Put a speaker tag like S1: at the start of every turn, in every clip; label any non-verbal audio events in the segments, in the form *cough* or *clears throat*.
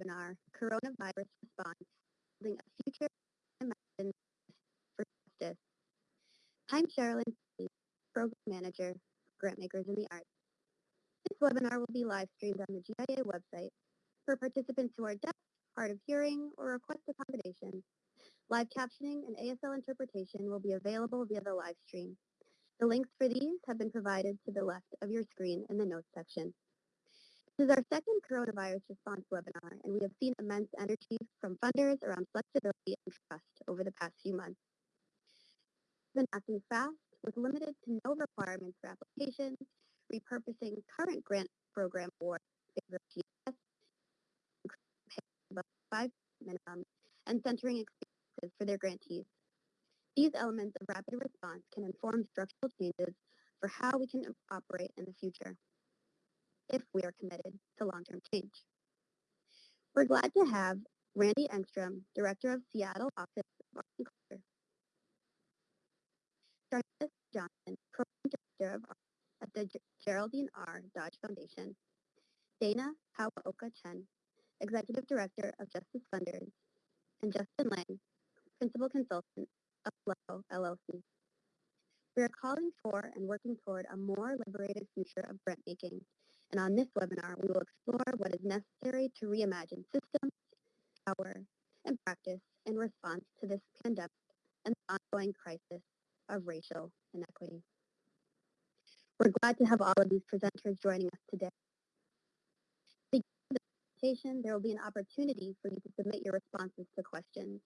S1: webinar, Coronavirus Response, Building a Future Imagined for Justice. I'm Sherilyn, Program Manager, Grantmakers in the Arts. This webinar will be live streamed on the GIA website. For participants who are deaf, hard of hearing, or request accommodation, live captioning and ASL interpretation will be available via the live stream. The links for these have been provided to the left of your screen in the notes section. This is our second coronavirus response webinar, and we have seen immense energy from funders around flexibility and trust over the past few months. Been acting fast with limited to no requirements for applications, repurposing current grant program awards above five minimum, and centering experiences for their grantees. These elements of rapid response can inform structural changes for how we can operate in the future if we are committed to long-term change. We're glad to have Randy Engstrom, Director of Seattle Office of Arts and Culture. Jarvis Johnson, Program Director of Arts at the Geraldine R. Dodge Foundation. Dana Hawaoka Chen, Executive Director of Justice Funders. And Justin Laing, Principal Consultant of Flow LLC. We are calling for and working toward a more liberated future of grant making and on this webinar, we will explore what is necessary to reimagine systems, power, and practice in response to this pandemic and the ongoing crisis of racial inequity. We're glad to have all of these presenters joining us today. the presentation, there will be an opportunity for you to submit your responses to questions.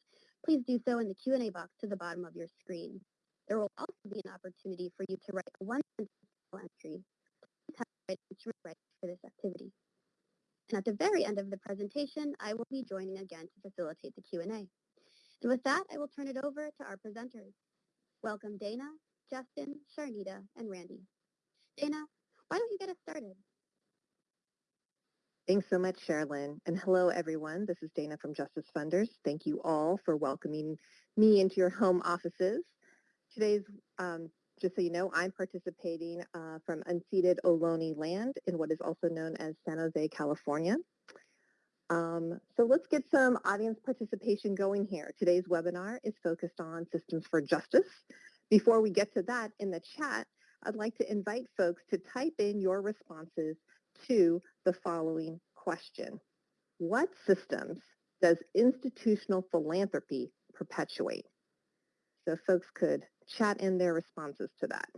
S1: Please do so in the Q&A box to the bottom of your screen. There will also be an opportunity for you to write a one-sentence entry rights for this activity. And at the very end of the presentation, I will be joining again to facilitate the Q&A. And with that, I will turn it over to our presenters. Welcome Dana, Justin, Sharnita, and Randy. Dana, why don't you get us started?
S2: Thanks so much, Sherilyn. And hello, everyone. This is Dana from Justice Funders. Thank you all for welcoming me into your home offices. Today's um, just so you know, I'm participating uh, from unceded Ohlone land in what is also known as San Jose, California. Um, so let's get some audience participation going here. Today's webinar is focused on systems for justice. Before we get to that, in the chat, I'd like to invite folks to type in your responses to the following question. What systems does institutional philanthropy perpetuate? So folks could chat in their responses to that.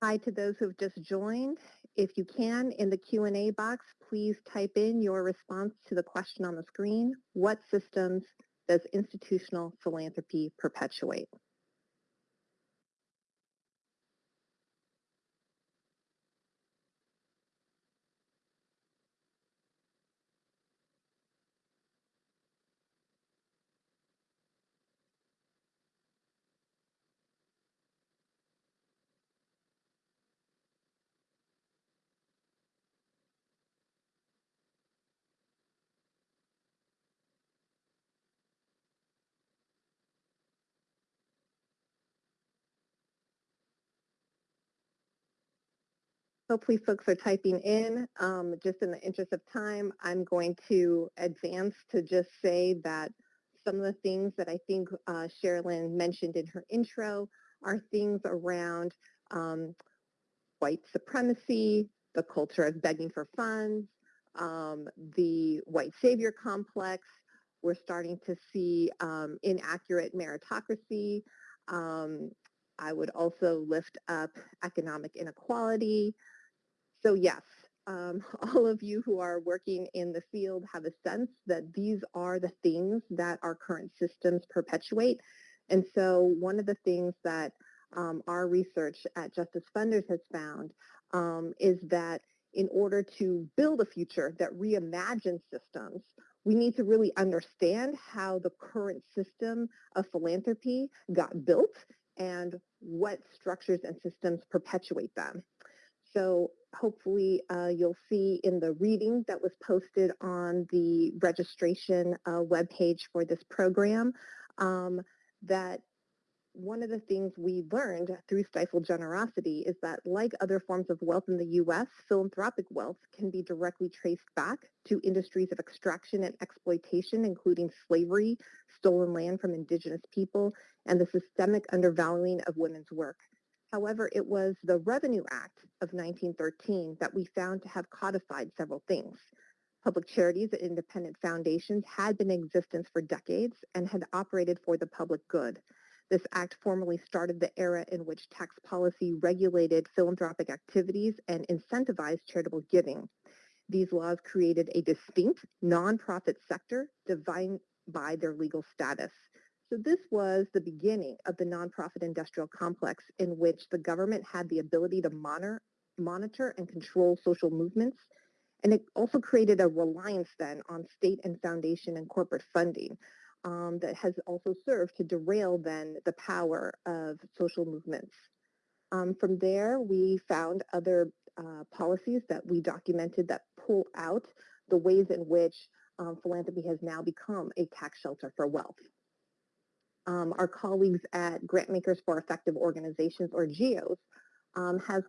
S2: Hi to those who have just joined. If you can, in the Q&A box, please type in your response to the question on the screen. What systems does institutional philanthropy perpetuate? Hopefully folks are typing in. Um, just in the interest of time, I'm going to advance to just say that some of the things that I think uh, Sherilyn mentioned in her intro are things around um, white supremacy, the culture of begging for funds, um, the white savior complex. We're starting to see um, inaccurate meritocracy. Um, I would also lift up economic inequality, so yes, um, *laughs* all of you who are working in the field have a sense that these are the things that our current systems perpetuate. And so one of the things that um, our research at Justice Funders has found um, is that in order to build a future that reimagines systems, we need to really understand how the current system of philanthropy got built and what structures and systems perpetuate them. So hopefully uh, you'll see in the reading that was posted on the registration uh, webpage for this program um, that one of the things we learned through Stifled Generosity is that like other forms of wealth in the U.S., philanthropic wealth can be directly traced back to industries of extraction and exploitation, including slavery, stolen land from indigenous people, and the systemic undervaluing of women's work. However, it was the Revenue Act of 1913 that we found to have codified several things. Public charities and independent foundations had been in existence for decades and had operated for the public good. This act formally started the era in which tax policy regulated philanthropic activities and incentivized charitable giving. These laws created a distinct nonprofit sector defined by their legal status. So this was the beginning of the nonprofit industrial complex in which the government had the ability to monitor, monitor and control social movements. And it also created a reliance then on state and foundation and corporate funding, um, that has also served to derail then the power of social movements. Um, from there, we found other uh, policies that we documented that pull out the ways in which um, philanthropy has now become a tax shelter for wealth. Um, our colleagues at Grantmakers for Effective Organizations, or GEOs, um, has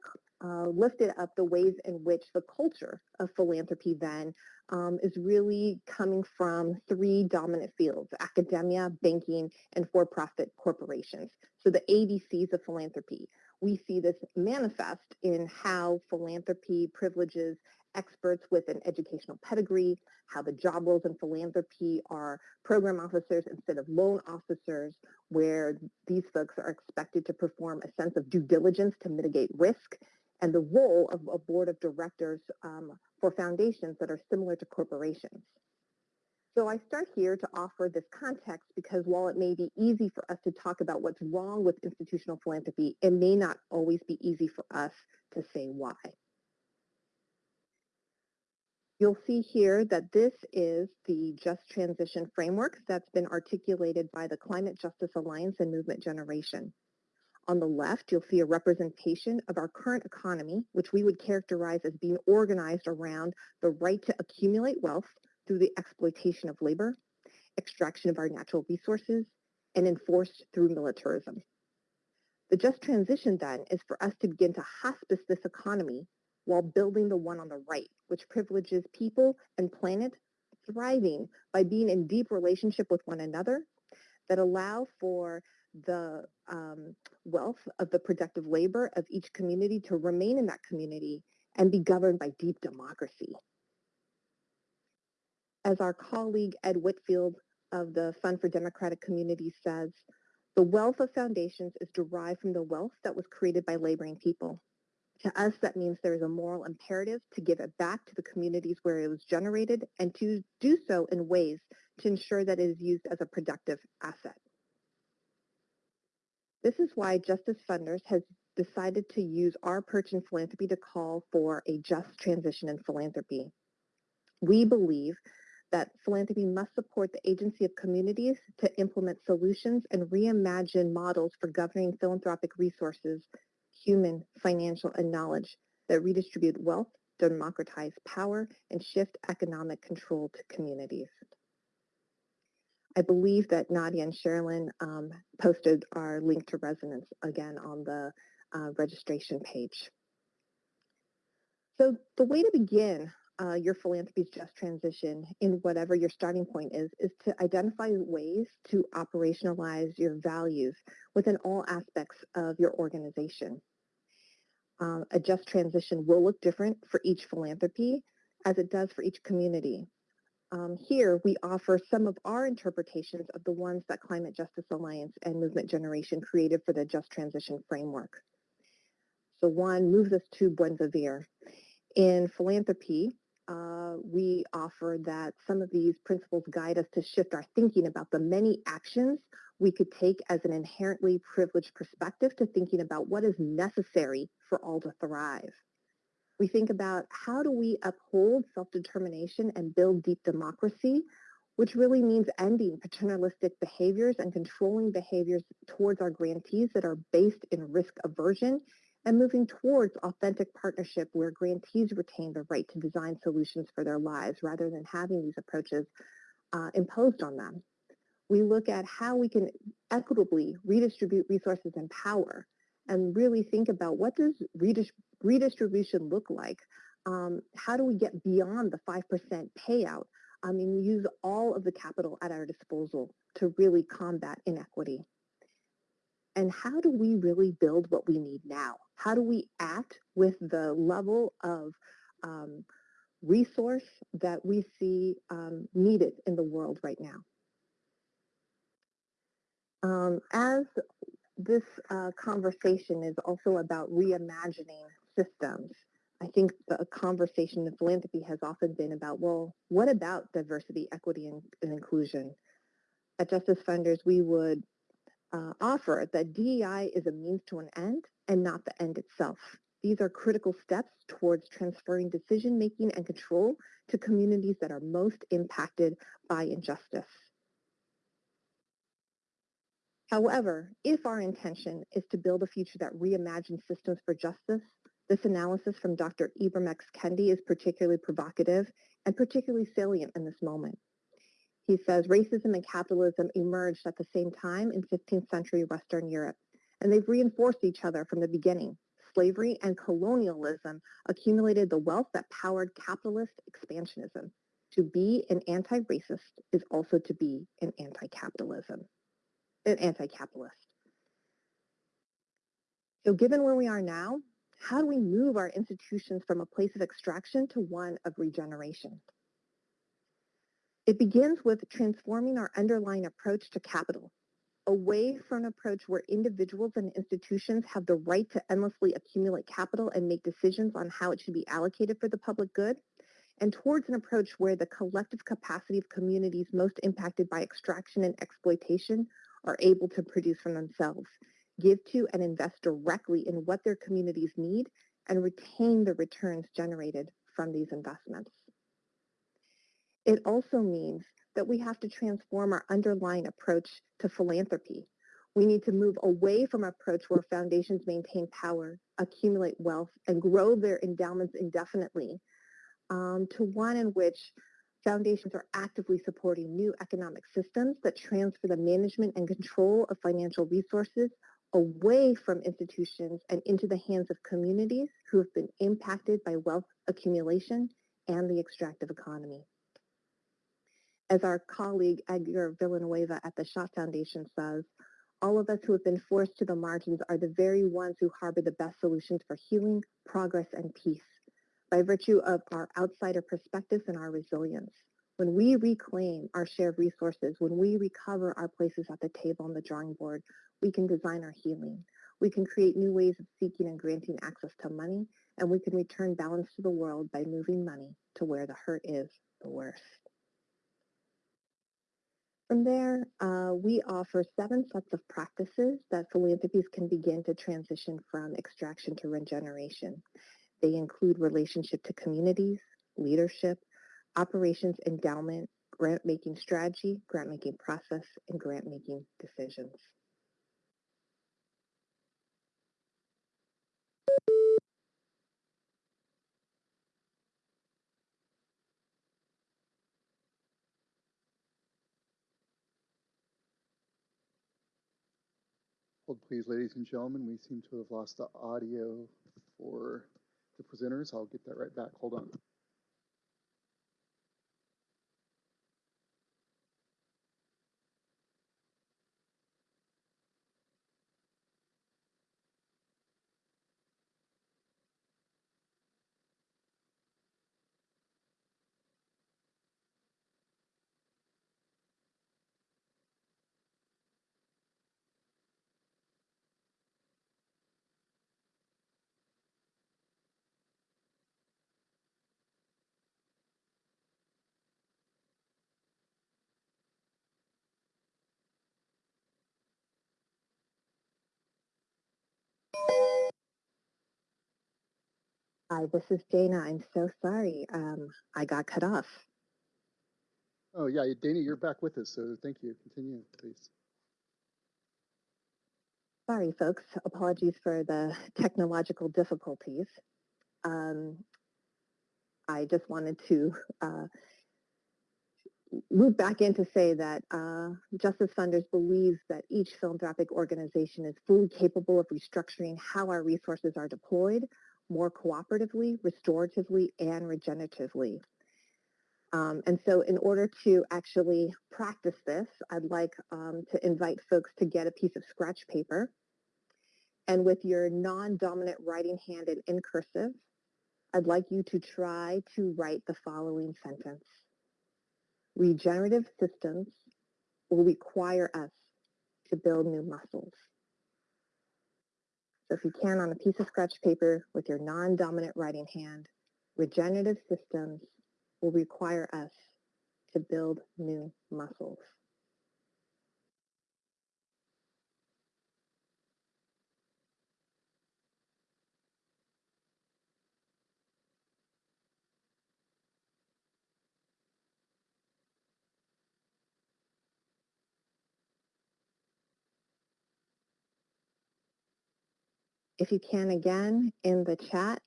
S2: uh, lifted up the ways in which the culture of philanthropy then um, is really coming from three dominant fields, academia, banking, and for-profit corporations. So the ABCs of philanthropy. We see this manifest in how philanthropy privileges experts with an educational pedigree, how the job roles in philanthropy are program officers instead of loan officers, where these folks are expected to perform a sense of due diligence to mitigate risk, and the role of a board of directors um, for foundations that are similar to corporations. So I start here to offer this context because while it may be easy for us to talk about what's wrong with institutional philanthropy, it may not always be easy for us to say why. You'll see here that this is the Just Transition Framework that's been articulated by the Climate Justice Alliance and Movement Generation. On the left, you'll see a representation of our current economy, which we would characterize as being organized around the right to accumulate wealth through the exploitation of labor, extraction of our natural resources, and enforced through militarism. The just transition then is for us to begin to hospice this economy while building the one on the right, which privileges people and planet thriving by being in deep relationship with one another that allow for the um, wealth of the productive labor of each community to remain in that community and be governed by deep democracy. As our colleague Ed Whitfield of the Fund for Democratic Communities says, the wealth of foundations is derived from the wealth that was created by laboring people. To us, that means there is a moral imperative to give it back to the communities where it was generated and to do so in ways to ensure that it is used as a productive asset. This is why Justice Funders has decided to use our perch in philanthropy to call for a just transition in philanthropy. We believe that philanthropy must support the agency of communities to implement solutions and reimagine models for governing philanthropic resources, human, financial, and knowledge that redistribute wealth, democratize power, and shift economic control to communities. I believe that Nadia and Sherilyn um, posted our link to resonance again on the uh, registration page. So the way to begin uh, your philanthropy's just transition in whatever your starting point is, is to identify ways to operationalize your values within all aspects of your organization. Um, a just transition will look different for each philanthropy as it does for each community. Um, here, we offer some of our interpretations of the ones that Climate Justice Alliance and Movement Generation created for the Just Transition Framework. So one moves us to Buen Vivir. In philanthropy, uh, we offer that some of these principles guide us to shift our thinking about the many actions we could take as an inherently privileged perspective to thinking about what is necessary for all to thrive. We think about how do we uphold self-determination and build deep democracy, which really means ending paternalistic behaviors and controlling behaviors towards our grantees that are based in risk aversion and moving towards authentic partnership where grantees retain the right to design solutions for their lives rather than having these approaches uh, imposed on them. We look at how we can equitably redistribute resources and power and really think about what does redistribution look like? Um, how do we get beyond the 5% payout? I mean, use all of the capital at our disposal to really combat inequity. And how do we really build what we need now? How do we act with the level of um, resource that we see um, needed in the world right now? Um, as this uh, conversation is also about reimagining systems, I think the conversation in philanthropy has often been about, well, what about diversity, equity, and, and inclusion? At Justice Funders, we would uh, offer that DEI is a means to an end and not the end itself. These are critical steps towards transferring decision-making and control to communities that are most impacted by injustice. However, if our intention is to build a future that reimagines systems for justice, this analysis from Dr. Ibram X. Kendi is particularly provocative and particularly salient in this moment. He says racism and capitalism emerged at the same time in 15th century Western Europe, and they've reinforced each other from the beginning. Slavery and colonialism accumulated the wealth that powered capitalist expansionism. To be an anti-racist is also to be an anti-capitalism, an anti-capitalist. So given where we are now, how do we move our institutions from a place of extraction to one of regeneration? It begins with transforming our underlying approach to capital, away from an approach where individuals and institutions have the right to endlessly accumulate capital and make decisions on how it should be allocated for the public good, and towards an approach where the collective capacity of communities most impacted by extraction and exploitation are able to produce from themselves, give to and invest directly in what their communities need, and retain the returns generated from these investments. It also means that we have to transform our underlying approach to philanthropy. We need to move away from an approach where foundations maintain power, accumulate wealth, and grow their endowments indefinitely um, to one in which foundations are actively supporting new economic systems that transfer the management and control of financial resources away from institutions and into the hands of communities who have been impacted by wealth accumulation and the extractive economy. As our colleague Edgar Villanueva at the Schott Foundation says, all of us who have been forced to the margins are the very ones who harbor the best solutions for healing, progress, and peace by virtue of our outsider perspectives and our resilience. When we reclaim our shared resources, when we recover our places at the table on the drawing board, we can design our healing. We can create new ways of seeking and granting access to money, and we can return balance to the world by moving money to where the hurt is the worst. From there, uh, we offer seven sets of practices that philanthropies can begin to transition from extraction to regeneration. They include relationship to communities, leadership, operations endowment, grant-making strategy, grant-making process, and grant-making decisions.
S3: Hold please, ladies and gentlemen. We seem to have lost the audio for the presenters. I'll get that right back. Hold on.
S2: Hi, this is Dana. I'm so sorry. Um, I got cut off.
S3: Oh, yeah, Dana, you're back with us, so thank you. Continue, please.
S2: Sorry, folks. Apologies for the technological difficulties. Um, I just wanted to uh, loop back in to say that uh, Justice Funders believes that each philanthropic organization is fully capable of restructuring how our resources are deployed more cooperatively, restoratively, and regeneratively. Um, and so in order to actually practice this, I'd like um, to invite folks to get a piece of scratch paper. And with your non-dominant writing hand and in cursive, I'd like you to try to write the following sentence. Regenerative systems will require us to build new muscles. So if you can, on a piece of scratch paper with your non-dominant writing hand, regenerative systems will require us to build new muscles. If you can again, in the chat,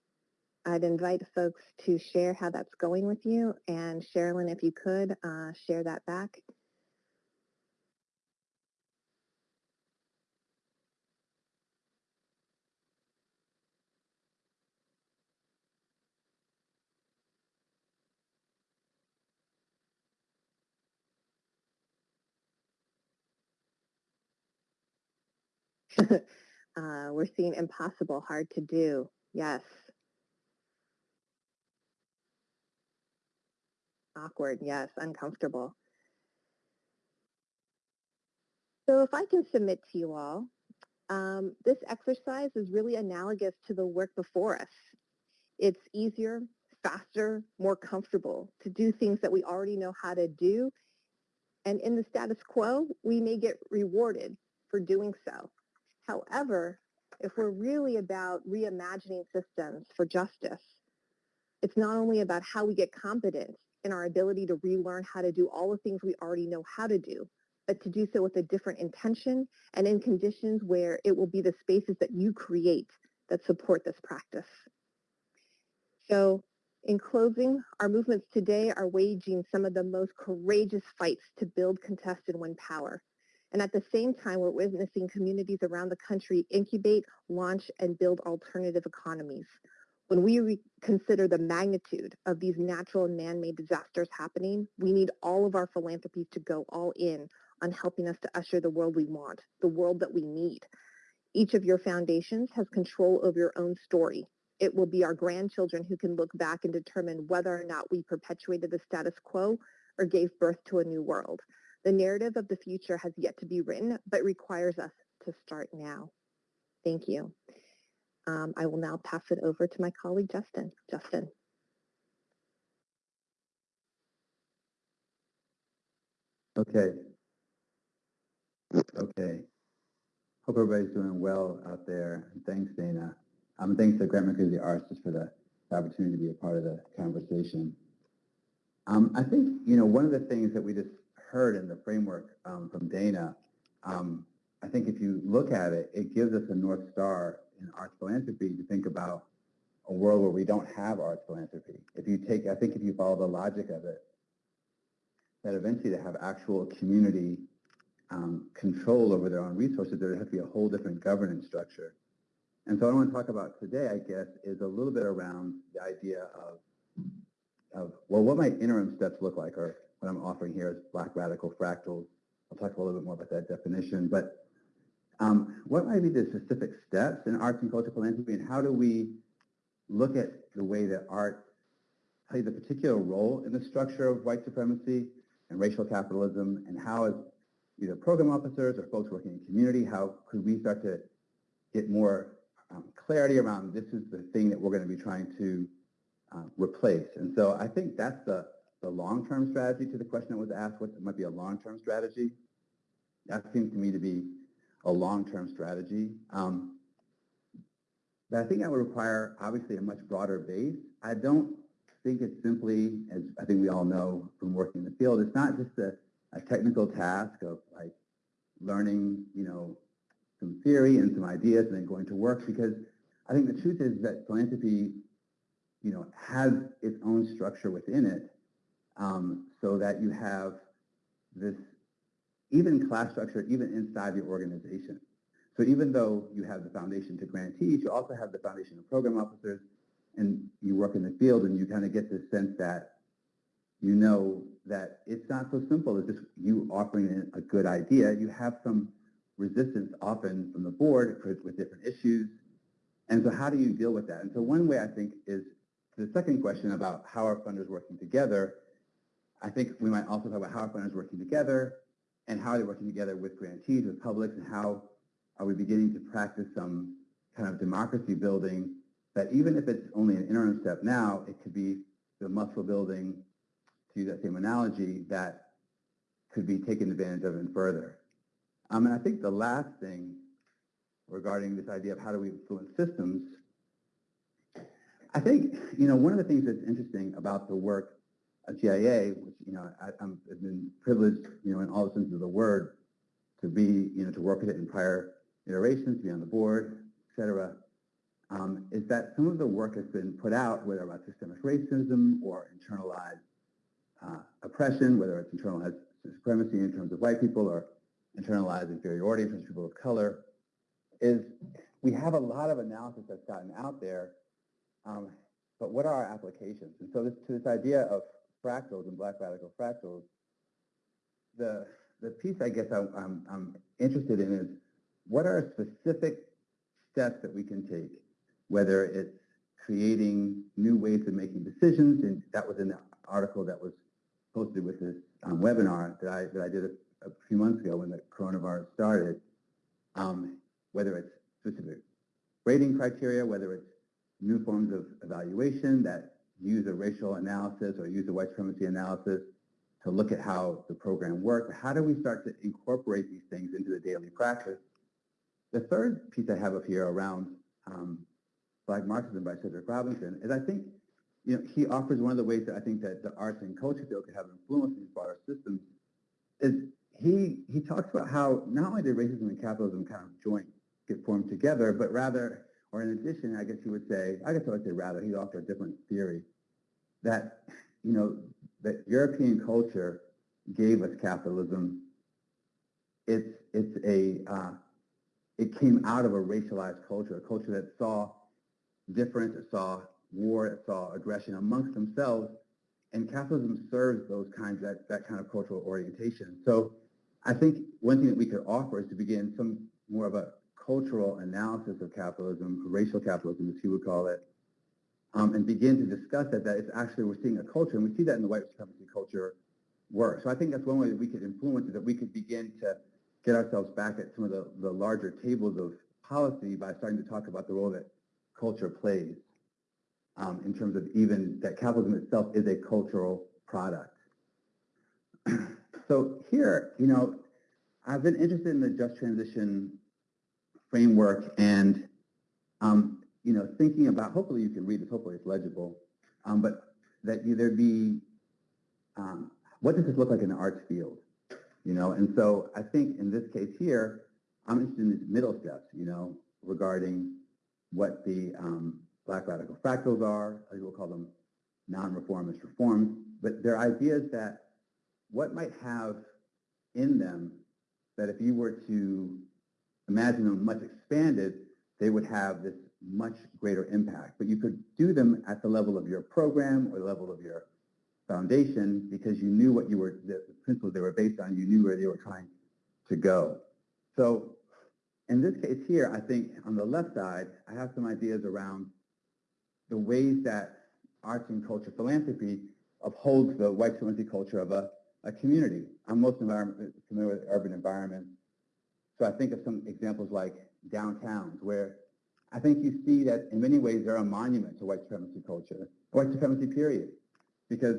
S2: I'd invite folks to share how that's going with you. And Sherilyn, if you could, uh, share that back. *laughs* uh, we're seeing impossible, hard to do. Yes. Awkward, yes, uncomfortable. So if I can submit to you all, um, this exercise is really analogous to the work before us. It's easier, faster, more comfortable to do things that we already know how to do. And in the status quo, we may get rewarded for doing so. However, if we're really about reimagining systems for justice, it's not only about how we get competent in our ability to relearn how to do all the things we already know how to do, but to do so with a different intention and in conditions where it will be the spaces that you create that support this practice. So in closing, our movements today are waging some of the most courageous fights to build, contest, and win power. And at the same time, we're witnessing communities around the country incubate, launch, and build alternative economies. When we consider the magnitude of these natural and man-made disasters happening, we need all of our philanthropies to go all in on helping us to usher the world we want, the world that we need. Each of your foundations has control over your own story. It will be our grandchildren who can look back and determine whether or not we perpetuated the status quo or gave birth to a new world. The narrative of the future has yet to be written, but requires us to start now. Thank you. Um, I will now pass it over to my colleague, Justin. Justin.
S4: Okay. Okay. Hope everybody's doing well out there. Thanks, Dana. Um, thanks to Grantmakers in the Arts just for the, the opportunity to be a part of the conversation. Um, I think, you know, one of the things that we just heard in the framework um, from Dana, um, I think if you look at it, it gives us a North Star in arts philanthropy to think about a world where we don't have arts philanthropy. If you take, I think if you follow the logic of it, that eventually to have actual community um, control over their own resources, there has to be a whole different governance structure. And so what I want to talk about today, I guess, is a little bit around the idea of, of well, what might interim steps look like, or what I'm offering here is black radical fractals. I'll talk a little bit more about that definition. But um, what might be the specific steps in arts and cultural philanthropy, and how do we look at the way that art plays a particular role in the structure of white supremacy and racial capitalism, and how as either program officers or folks working in community, how could we start to get more um, clarity around this is the thing that we're going to be trying to uh, replace. And so I think that's the the long-term strategy to the question that was asked, what might be a long-term strategy? That seems to me to be a long-term strategy. Um, but I think that would require, obviously, a much broader base. I don't think it's simply, as I think we all know from working in the field, it's not just a, a technical task of like learning, you know, some theory and some ideas and then going to work because I think the truth is that philanthropy, you know, has its own structure within it um, so that you have this even class structure even inside the organization. So even though you have the foundation to grantees, you also have the foundation of program officers, and you work in the field, and you kind of get this sense that you know that it's not so simple as just you offering a good idea. You have some resistance often from the board with different issues. And so how do you deal with that? And so one way I think is the second question about how are funders working together. I think we might also talk about how funders are working together and how they're working together with grantees, with publics, and how are we beginning to practice some kind of democracy building that even if it's only an interim step now, it could be the muscle building, to use that same analogy, that could be taken advantage of and further. Um, and I think the last thing regarding this idea of how do we influence systems, I think, you know, one of the things that's interesting about the work GIA, which, you know, I, I'm, I've been privileged, you know, in all the senses of the word, to be, you know, to work with it in prior iterations, to be on the board, et cetera, um, is that some of the work has been put out, whether about systemic racism or internalized uh, oppression, whether it's internalized supremacy in terms of white people or internalized inferiority in terms of people of color, is we have a lot of analysis that's gotten out there, um, but what are our applications? And so this, to this idea of fractals and black radical fractals, the, the piece I guess I'm, I'm, I'm interested in is what are specific steps that we can take, whether it's creating new ways of making decisions, and that was in the article that was posted with this um, webinar that I, that I did a, a, few months ago when the coronavirus started, um, whether it's specific rating criteria, whether it's new forms of evaluation that use a racial analysis or use a white supremacy analysis to look at how the program works. How do we start to incorporate these things into the daily practice? The third piece I have up here around um, Black Marxism by Cedric Robinson is I think you know, he offers one of the ways that I think that the arts and culture field could have influence in these broader systems is he he talks about how not only did racism and capitalism kind of join, get formed together, but rather, or in addition, I guess he would say, I guess I would say rather, he offered a different theory that, you know, that European culture gave us capitalism. It's, it's a, uh, it came out of a racialized culture, a culture that saw difference, it saw war, it saw aggression amongst themselves, and capitalism serves those kinds, that, that kind of cultural orientation. So I think one thing that we could offer is to begin some more of a cultural analysis of capitalism, racial capitalism as he would call it, um, and begin to discuss that, that it's actually, we're seeing a culture, and we see that in the white supremacy culture work. So I think that's one way that we could influence it, that we could begin to get ourselves back at some of the, the larger tables of policy by starting to talk about the role that culture plays um, in terms of even that capitalism itself is a cultural product. *clears throat* so here, you know, I've been interested in the just transition framework and, um, you know, thinking about, hopefully you can read this, hopefully it's legible, um, but that there be, um, what does this look like in the arts field? You know, and so I think in this case here, I'm interested in these middle steps, you know, regarding what the um, black radical fractals are, as we'll call them non-reformist reforms, but they're ideas that what might have in them that if you were to imagine them much expanded, they would have this much greater impact. But you could do them at the level of your program or the level of your foundation because you knew what you were, the principles they were based on, you knew where they were trying to go. So in this case here, I think on the left side, I have some ideas around the ways that arts and culture philanthropy upholds the white supremacy culture of a, a community. I'm most familiar with urban environments. So I think of some examples like downtowns where I think you see that in many ways they're a monument to white supremacy culture, white supremacy period, because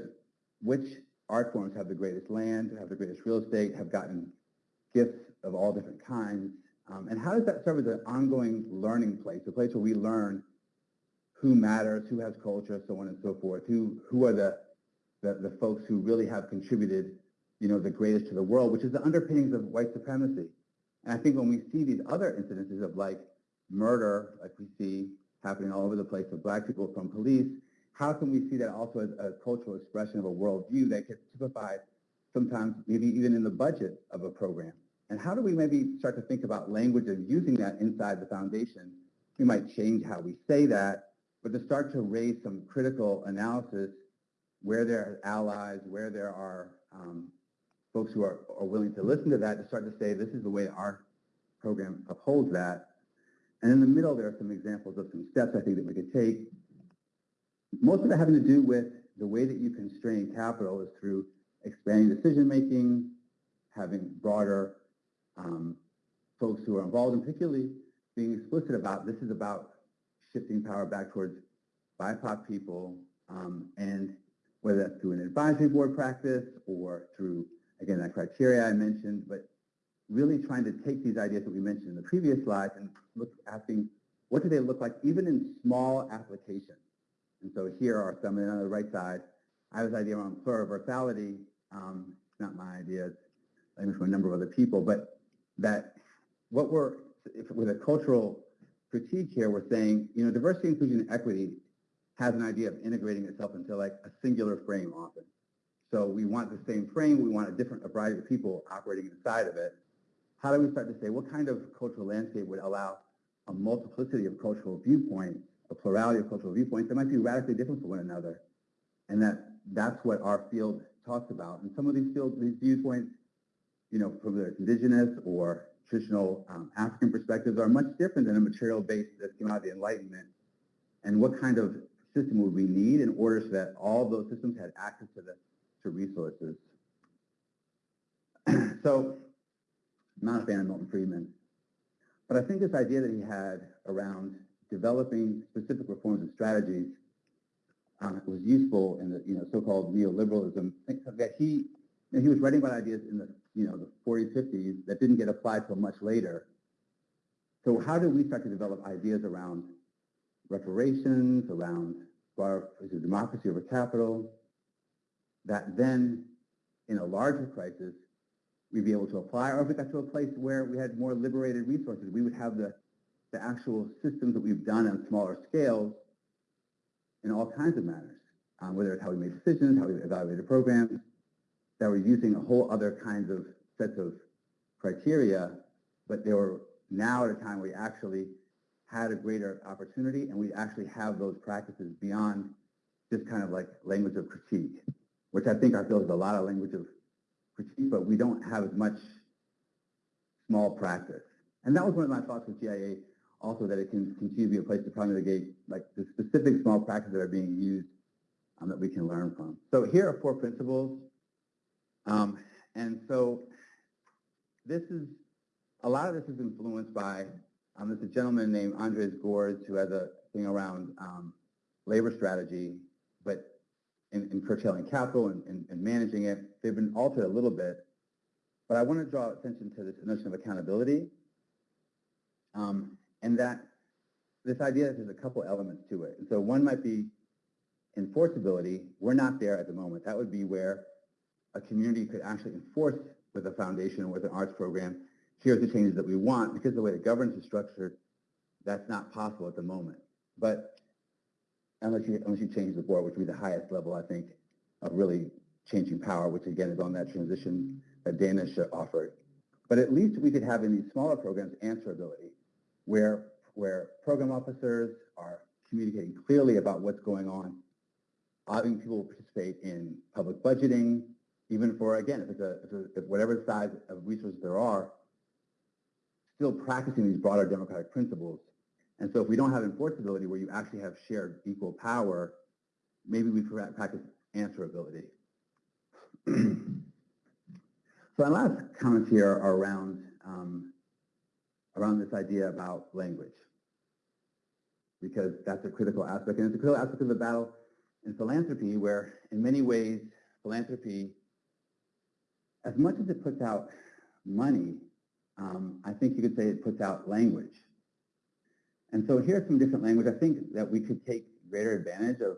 S4: which art forms have the greatest land, have the greatest real estate, have gotten gifts of all different kinds, um, and how does that serve as an ongoing learning place, a place where we learn who matters, who has culture, so on and so forth, who, who are the, the, the folks who really have contributed, you know, the greatest to the world, which is the underpinnings of white supremacy. And I think when we see these other incidences of like murder, like we see happening all over the place of black people from police, how can we see that also as a cultural expression of a worldview that gets typified sometimes maybe even in the budget of a program? And how do we maybe start to think about language and using that inside the foundation? We might change how we say that, but to start to raise some critical analysis where there are allies, where there are um, folks who are, are willing to listen to that, to start to say this is the way our program upholds that. And in the middle, there are some examples of some steps I think that we could take. Most of it having to do with the way that you constrain capital is through expanding decision-making, having broader um, folks who are involved, and particularly being explicit about this is about shifting power back towards BIPOC people, um, and whether that's through an advisory board practice or through, again, that criteria I mentioned, but really trying to take these ideas that we mentioned in the previous slides and look, asking what do they look like even in small applications. And so here are some, and on the right side, I have this idea around pluriversality. Um, it's not my idea, it's from a number of other people, but that what we're, if, with a cultural critique here, we're saying, you know, diversity, inclusion, and equity has an idea of integrating itself into like a singular frame often. So we want the same frame, we want a different a variety of people operating inside of it. How do we start to say what kind of cultural landscape would allow a multiplicity of cultural viewpoints, a plurality of cultural viewpoints that might be radically different from one another? And that that's what our field talks about. And some of these fields, these viewpoints, you know, from the indigenous or traditional um, African perspectives are much different than a material base that came out of the Enlightenment. And what kind of system would we need in order so that all those systems had access to the to resources? *clears throat* so Not a fan of Milton Friedman, but I think this idea that he had around developing specific reforms and strategies um, was useful in the you know so-called neoliberalism. That he you know, he was writing about ideas in the you know the 40s, 50s that didn't get applied till much later. So how do we start to develop ideas around reparations, around bar, democracy over capital, that then in a larger crisis we'd be able to apply, or if we got to a place where we had more liberated resources, we would have the, the actual systems that we've done on smaller scales in all kinds of manners, um, whether it's how we made decisions, how we evaluated programs, that were using a whole other kinds of sets of criteria, but they were now at a time where we actually had a greater opportunity and we actually have those practices beyond just kind of like language of critique, which I think our field is a lot of language of critique, but we don't have as much small practice. And that was one of my thoughts with GIA also that it can continue to be a place to promulgate like the specific small practices that are being used um, that we can learn from. So here are four principles. Um, and so this is, a lot of this is influenced by, um, there's a gentleman named Andres Gorz who has a thing around um, labor strategy, in, in curtailing capital and, and, and managing it, they've been altered a little bit. But I want to draw attention to this notion of accountability. Um, and that this idea that there's a couple elements to it. And so one might be enforceability. We're not there at the moment. That would be where a community could actually enforce with a foundation, or with an arts program, here's the changes that we want, because the way the governance is structured, that's not possible at the moment. But unless you, unless you change the board, which would be the highest level, I think, of really changing power, which again is on that transition that Dana offered. But at least we could have in these smaller programs answerability, where, where program officers are communicating clearly about what's going on, having people participate in public budgeting, even for, again, if it's a, if, it's if whatever size of resources there are, still practicing these broader democratic principles. And so if we don't have enforceability where you actually have shared equal power, maybe we practice answerability. *clears throat* so my last comments here are around um, around this idea about language, because that's a critical aspect, and it's a critical aspect of the battle in philanthropy, where in many ways philanthropy, as much as it puts out money, um, I think you could say it puts out language. And so here's some different language. I think that we could take greater advantage of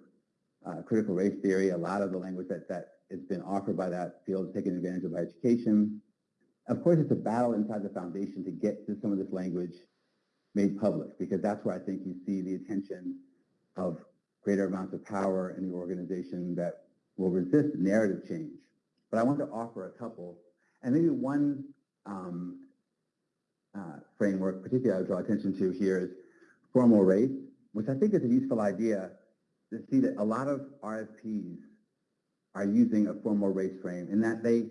S4: uh, critical race theory, a lot of the language that, that has been offered by that field taken advantage of by education. Of course, it's a battle inside the foundation to get to some of this language made public, because that's where I think you see the attention of greater amounts of power in the organization that will resist narrative change. But I want to offer a couple, and maybe one um, uh, framework, particularly I would draw attention to here is formal race, which I think is a useful idea to see that a lot of RFPs are using a formal race frame in that they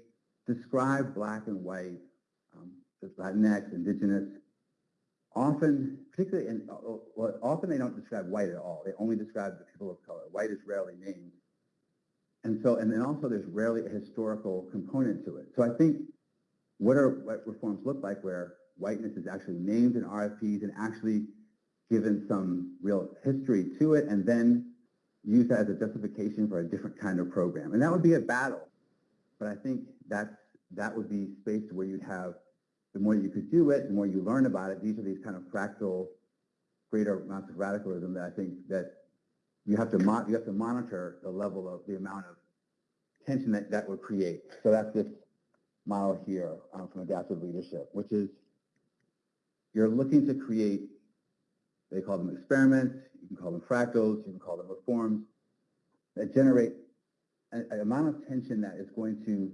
S4: describe black and white, um, Latinx, indigenous, often, particularly, in, well, often they don't describe white at all. They only describe the people of color. White is rarely named. And so, and then also there's rarely a historical component to it. So I think what are what reforms look like where whiteness is actually named in RFPs and actually given some real history to it and then use that as a justification for a different kind of program. And that would be a battle. But I think that's, that would be space where you'd have, the more you could do it, the more you learn about it. These are these kind of fractal, greater amounts of radicalism that I think that you have to, you have to monitor the level of the amount of tension that that would create. So that's this model here um, from adaptive leadership, which is you're looking to create, they call them experiments, you can call them fractals, you can call them reforms, that generate an, an amount of tension that is going to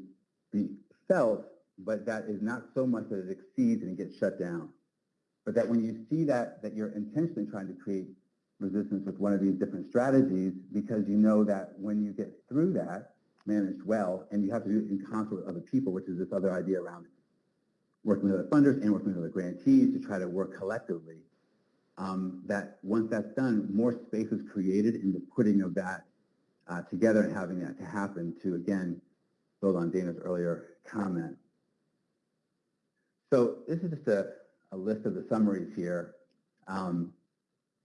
S4: be felt, but that is not so much that it exceeds and it gets shut down. But that when you see that, that you're intentionally trying to create resistance with one of these different strategies because you know that when you get through that, managed well, and you have to do it in concert with other people, which is this other idea around working with other funders and working with other grantees to try to work collectively. Um, that once that's done, more space is created in the putting of that uh, together and having that to happen to, again, build on Dana's earlier comment. So this is just a, a list of the summaries here. Um,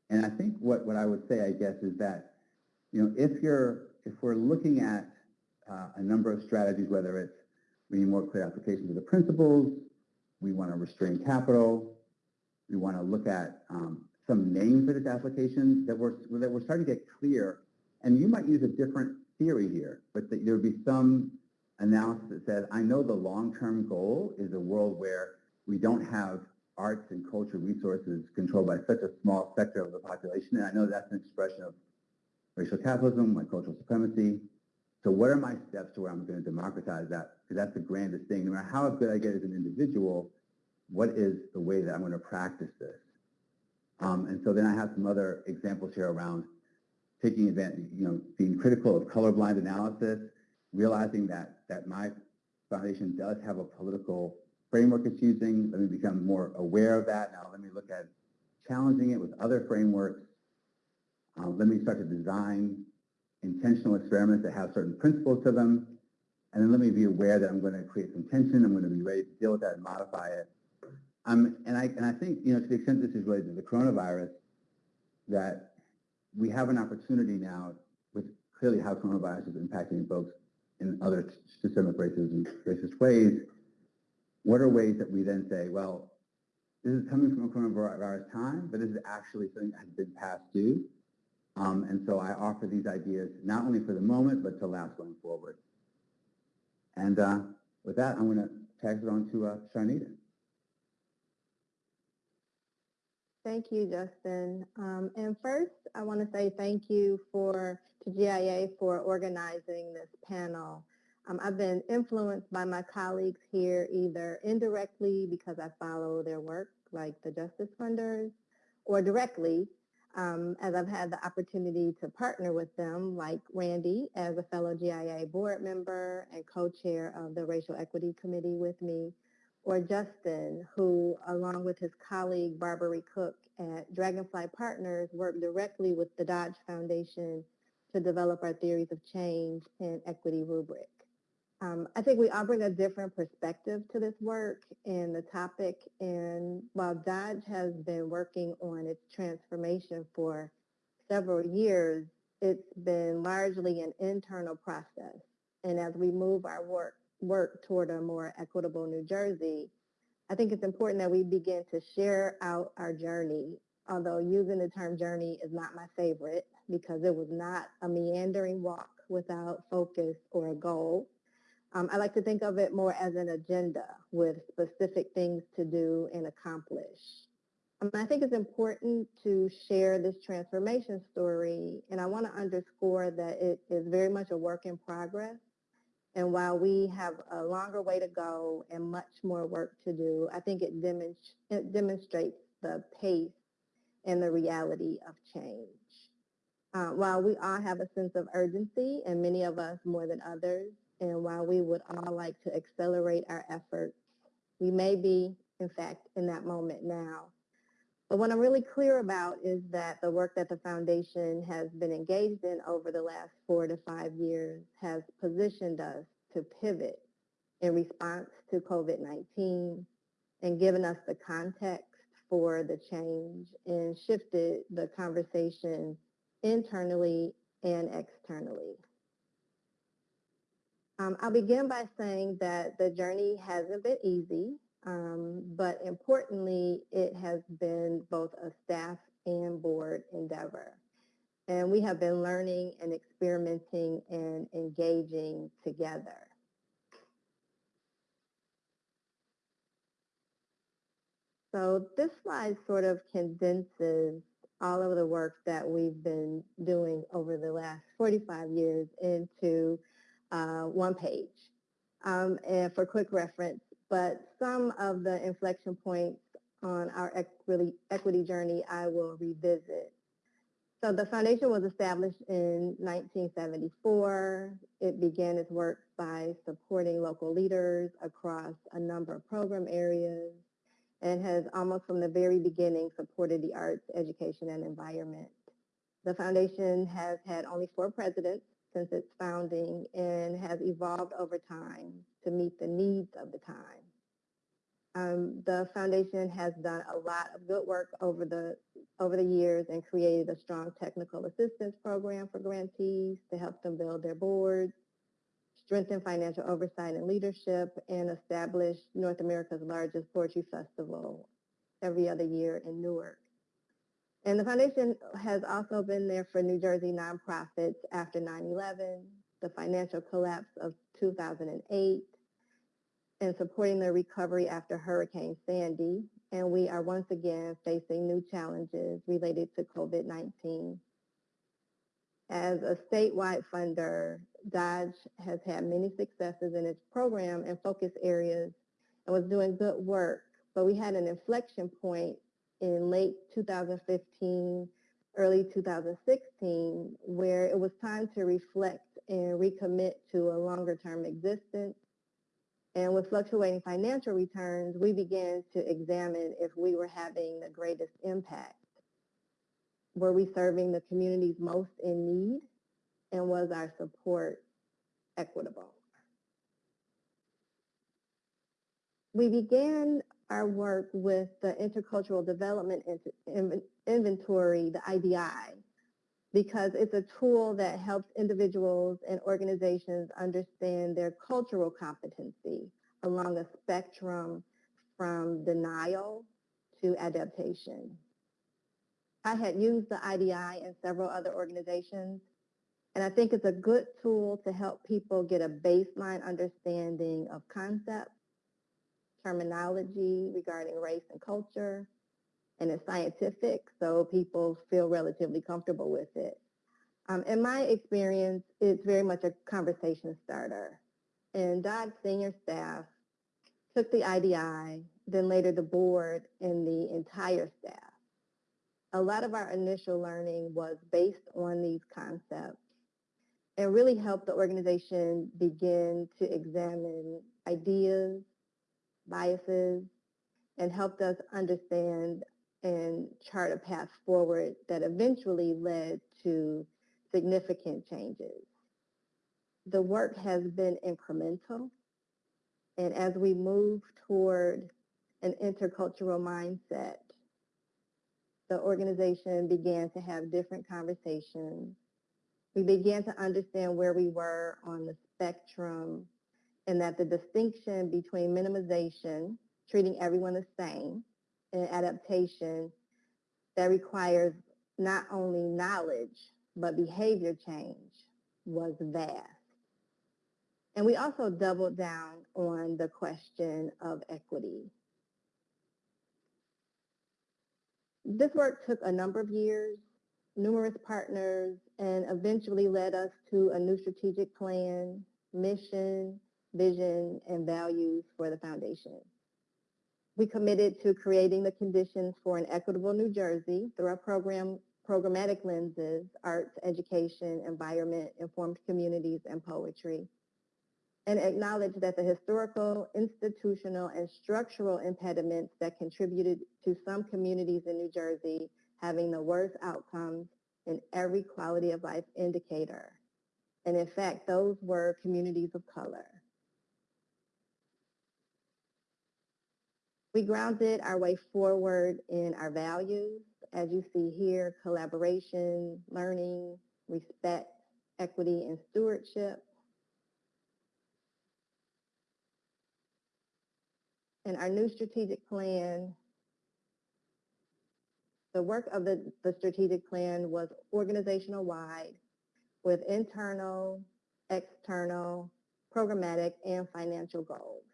S4: and I think what, what I would say, I guess, is that, you know, if you're, if we're looking at uh, a number of strategies, whether it's we need more clear applications of the principles, we want to restrain capital, we want to look at um, some names for this application that we're, that we're starting to get clear. And you might use a different theory here, but that there would be some analysis that says, I know the long-term goal is a world where we don't have arts and culture resources controlled by such a small sector of the population. And I know that's an expression of racial capitalism, white cultural supremacy. So what are my steps to where I'm going to democratize that? Because that's the grandest thing. No matter how good I get as an individual, what is the way that I'm going to practice this? Um, and so then I have some other examples here around taking advantage, you know, being critical of colorblind analysis, realizing that, that my foundation does have a political framework it's using. Let me become more aware of that. Now let me look at challenging it with other frameworks. Um, let me start to design intentional experiments that have certain principles to them. And then let me be aware that I'm going to create some tension. I'm going to be ready to deal with that and modify it. Um, and, I, and I think, you know, to the extent this is related to the coronavirus, that we have an opportunity now with clearly how coronavirus is impacting folks in other systemic races racist ways. What are ways that we then say, well, this is coming from a coronavirus time, but this is actually something that has been past due. Um, and so I offer these ideas not only for the moment, but to last going forward. And uh, with that, I'm going to pass it on to uh, Sharnita.
S5: Thank you, Justin. Um, and first, I want to say thank you for to GIA for organizing this panel. Um, I've been influenced by my colleagues here either indirectly because I follow their work, like the Justice Funders, or directly um, as I've had the opportunity to partner with them, like Randy as a fellow GIA board member and co-chair of the Racial Equity Committee with me, or Justin, who, along with his colleague Barbary Cook at Dragonfly Partners, worked directly with the Dodge Foundation to develop our theories of change and equity rubric. Um, I think we all bring a different perspective to this work and the topic. And while Dodge has been working on its transformation for several years, it's been largely an internal process. And as we move our work work toward a more equitable New Jersey, I think it's important that we begin to share out our journey, although using the term journey is not my favorite because it was not a meandering walk without focus or a goal. Um, I like to think of it more as an agenda with specific things to do and accomplish. Um, I think it's important to share this transformation story, and I want to underscore that it is very much a work in progress. And while we have a longer way to go and much more work to do, I think it, demonst- it demonstrates the pace and the reality of change. Uh, while we all have a sense of urgency, and many of us more than others, and while we would all like to accelerate our efforts, we may be, in fact, in that moment now. But what I'm really clear about is that the work that the foundation has been engaged in over the last four to five years has positioned us to pivot in response to COVID-19 and given us the context for the change and shifted the conversation internally and externally. Um, I'll begin by saying that the journey hasn't been easy. Um, but importantly, it has been both a staff and board endeavor. And we have been learning and experimenting and engaging together. So this slide sort of condenses all of the work that we've been doing over the last 45 years into uh, one page. Um, and for quick reference, but some of the inflection points on our equity, equity journey I will revisit. So the foundation was established in 1974. It began its work by supporting local leaders across a number of program areas and has almost from the very beginning supported the arts, education, and environment. The foundation has had only four presidents since its founding and has evolved over time to meet the needs of the time. Um, the foundation has done a lot of good work over the over the years and created a strong technical assistance program for grantees to help them build their boards, strengthen financial oversight and leadership, and establish North America's largest poetry festival every other year in Newark. And the foundation has also been there for New Jersey nonprofits after 9-11, the financial collapse of 2008, and supporting the recovery after Hurricane Sandy. And we are once again facing new challenges related to COVID-19. As a statewide funder, Dodge has had many successes in its program and focus areas and was doing good work. But we had an inflection point in late 2015, early 2016, where it was time to reflect and recommit to a longer term existence. And with fluctuating financial returns, we began to examine if we were having the greatest impact. Were we serving the communities most in need? And was our support equitable? We began our work with the Intercultural Development Inventory, the IDI, because it's a tool that helps individuals and organizations understand their cultural competency along a spectrum from denial to adaptation. I had used the IDI in several other organizations, and I think it's a good tool to help people get a baseline understanding of concepts terminology regarding race and culture, and it's scientific, so people feel relatively comfortable with it. Um, in my experience, it's very much a conversation starter. And Dodge senior staff took the IDI, then later the board and the entire staff. A lot of our initial learning was based on these concepts and really helped the organization begin to examine ideas, biases, and helped us understand and chart a path forward that eventually led to significant changes. The work has been incremental, and as we move toward an intercultural mindset, the organization began to have different conversations. We began to understand where we were on the spectrum and that the distinction between minimization, treating everyone the same, and adaptation that requires not only knowledge, but behavior change was vast. And we also doubled down on the question of equity. this work took a number of years, numerous partners, and eventually led us to a new strategic plan, mission, vision, and values for the foundation. We committed to creating the conditions for an equitable New Jersey through our program programmatic lenses, arts, education, environment, informed communities, and poetry, and acknowledge that the historical, institutional, and structural impediments that contributed to some communities in New Jersey having the worst outcomes in every quality of life indicator. And in fact, those were communities of color. We grounded our way forward in our values, as you see here, collaboration, learning, respect, equity, and stewardship. And our new strategic plan, the work of the, the strategic plan was organizational wide with internal, external, programmatic, and financial goals.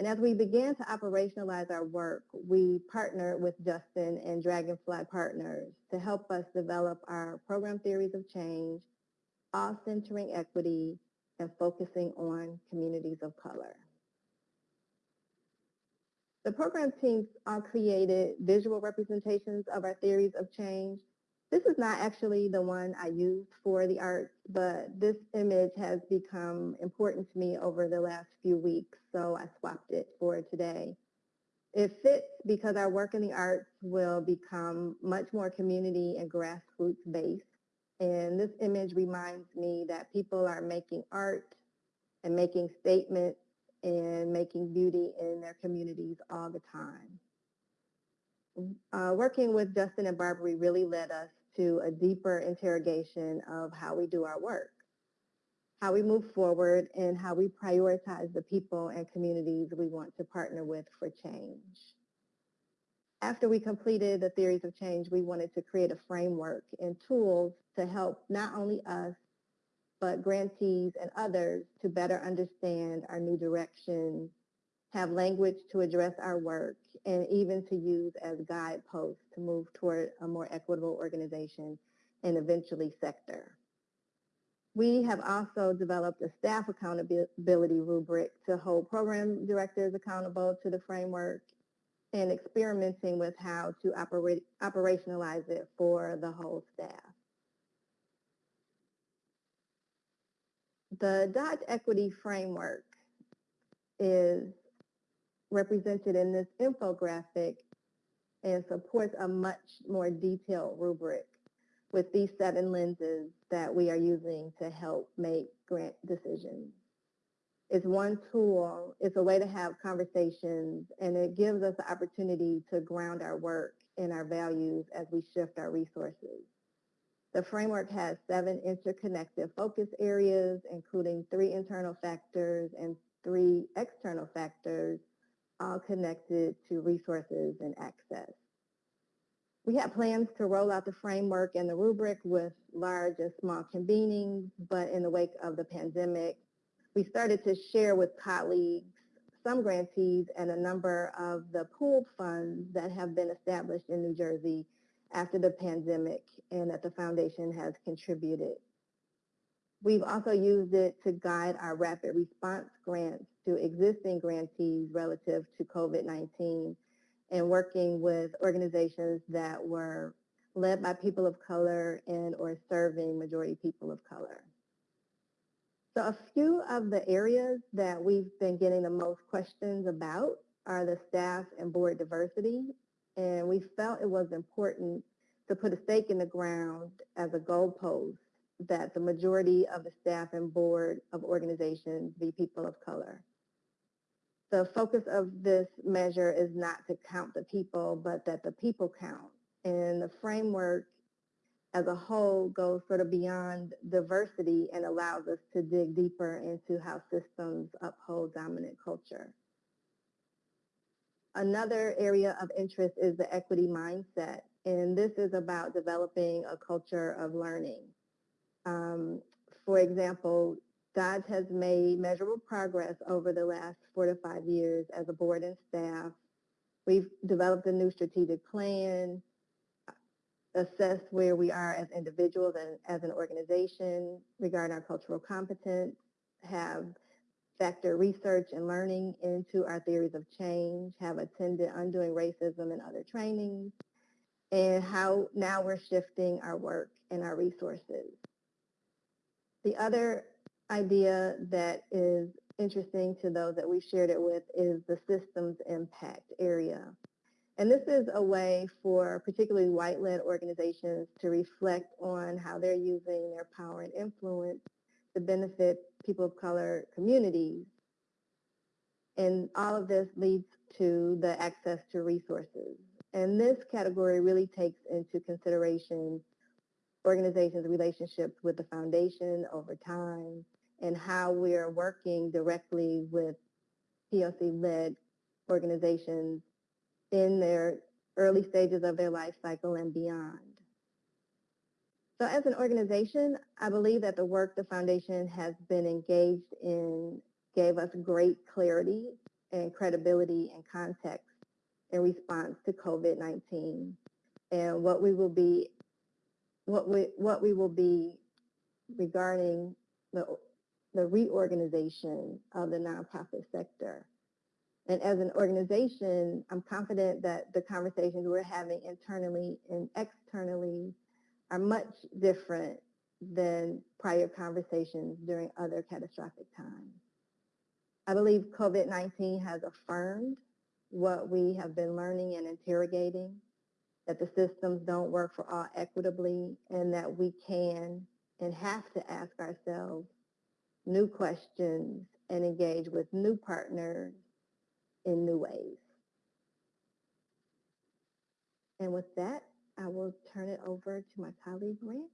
S5: And as we began to operationalize our work, we partnered with Justin and Dragonfly Partners to help us develop our program theories of change, all centering equity and focusing on communities of color. The program teams all created visual representations of our theories of change this is not actually the one I used for the arts, but this image has become important to me over the last few weeks, so I swapped it for today. It fits because our work in the arts will become much more community and grassroots based. And this image reminds me that people are making art and making statements and making beauty in their communities all the time. Uh, working with Justin and Barbary really led us to a deeper interrogation of how we do our work, how we move forward, and how we prioritize the people and communities we want to partner with for change. After we completed the theories of change, we wanted to create a framework and tools to help not only us, but grantees and others to better understand our new direction, have language to address our work, and even to use as guideposts to move toward a more equitable organization and eventually sector. We have also developed a staff accountability rubric to hold program directors accountable to the framework and experimenting with how to operate, operationalize it for the whole staff. The Dodge Equity Framework is represented in this infographic and supports a much more detailed rubric with these seven lenses that we are using to help make grant decisions. It's one tool, it's a way to have conversations, and it gives us the opportunity to ground our work and our values as we shift our resources. The framework has seven interconnected focus areas, including three internal factors and three external factors all connected to resources and access. We have plans to roll out the framework and the rubric with large and small convenings, but in the wake of the pandemic, we started to share with colleagues some grantees and a number of the pooled funds that have been established in New Jersey after the pandemic and that the foundation has contributed. We've also used it to guide our rapid response grants to existing grantees relative to COVID-19 and working with organizations that were led by people of color and or serving majority people of color. So a few of the areas that we've been getting the most questions about are the staff and board diversity. And we felt it was important to put a stake in the ground as a goalpost that the majority of the staff and board of organizations be people of color. The focus of this measure is not to count the people, but that the people count. And the framework as a whole goes sort of beyond diversity and allows us to dig deeper into how systems uphold dominant culture. Another area of interest is the equity mindset. And this is about developing a culture of learning. Um, for example, Dodge has made measurable progress over the last four to five years as a board and staff We've developed a new strategic plan, assessed where we are as individuals and as an organization regarding our cultural competence, have factor research and learning into our theories of change, have attended Undoing Racism and other trainings, and how now we're shifting our work and our resources. The other idea that is interesting to those that we shared it with is the systems impact area. And this is a way for particularly white-led organizations to reflect on how they're using their power and influence to benefit people of color communities. And all of this leads to the access to resources. And this category really takes into consideration organizations' relationships with the foundation over time and how we are working directly with POC-led organizations in their early stages of their life cycle and beyond. So as an organization, I believe that the work the foundation has been engaged in gave us great clarity and credibility and context in response to COVID-19 and what we will be what we what we will be regarding the the reorganization of the nonprofit sector. And as an organization, I'm confident that the conversations we're having internally and externally are much different than prior conversations during other catastrophic times. I believe COVID-19 has affirmed what we have been learning and interrogating, that the systems don't work for all equitably, and that we can and have to ask ourselves new questions and engage with new partners in new ways. And with that, I will turn it over to my colleague, Randy.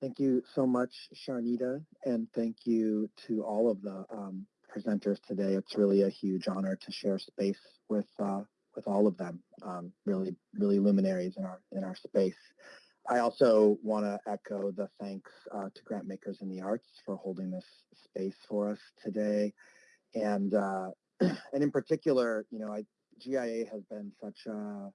S6: Thank you so much, Sharnita, and thank you to all of the um, presenters today. It's really a huge honor to share space with uh, with all of them. Um, really, really luminaries in our in our space. I also want to echo the thanks uh, to Grantmakers in the Arts for holding this space for us today, and uh, *clears throat* and in particular, you know, I, GIA has been such a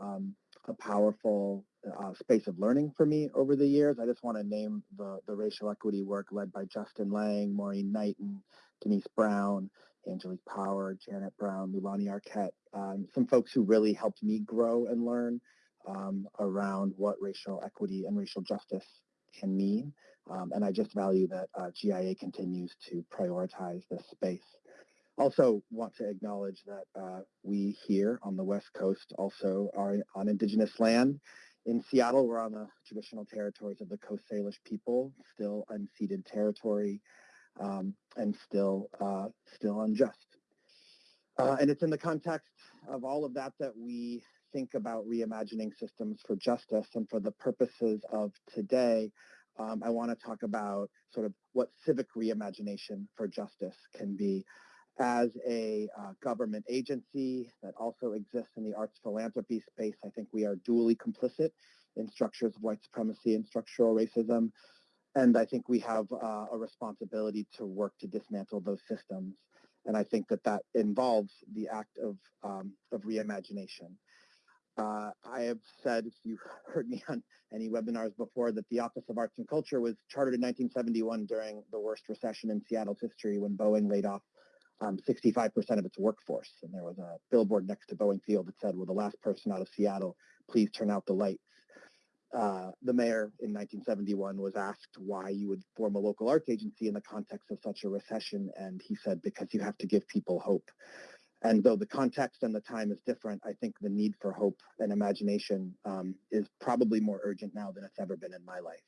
S6: um, a powerful uh, space of learning for me over the years. I just want to name the, the racial equity work led by Justin Laing, Maureen Knighton, Denise Brown, Angelique Power, Janet Brown, Lulani Arquette, um, some folks who really helped me grow and learn um, around what racial equity and racial justice can mean. Um, and I just value that uh, GIA continues to prioritize this space. Also want to acknowledge that uh, we here on the West Coast also are on indigenous land. In Seattle, we're on the traditional territories of the Coast Salish people, still unceded territory um, and still, uh, still unjust. Uh, and it's in the context of all of that that we think about reimagining systems for justice and for the purposes of today, um, I want to talk about sort of what civic reimagination for justice can be as a uh, government agency that also exists in the arts philanthropy space, I think we are duly complicit in structures of white supremacy and structural racism. And I think we have uh, a responsibility to work to dismantle those systems. And I think that that involves the act of, um, of reimagination. Uh, I have said, if you've *laughs* heard me on any webinars before, that the Office of Arts and Culture was chartered in 1971 during the worst recession in Seattle's history when Boeing laid off um, 65% of its workforce. And there was a billboard next to Boeing Field that said, well, the last person out of Seattle please turn out the lights? Uh, the mayor in 1971 was asked why you would form a local arts agency in the context of such a recession. And he said, because you have to give people hope. And though the context and the time is different, I think the need for hope and imagination um, is probably more urgent now than it's ever been in my life.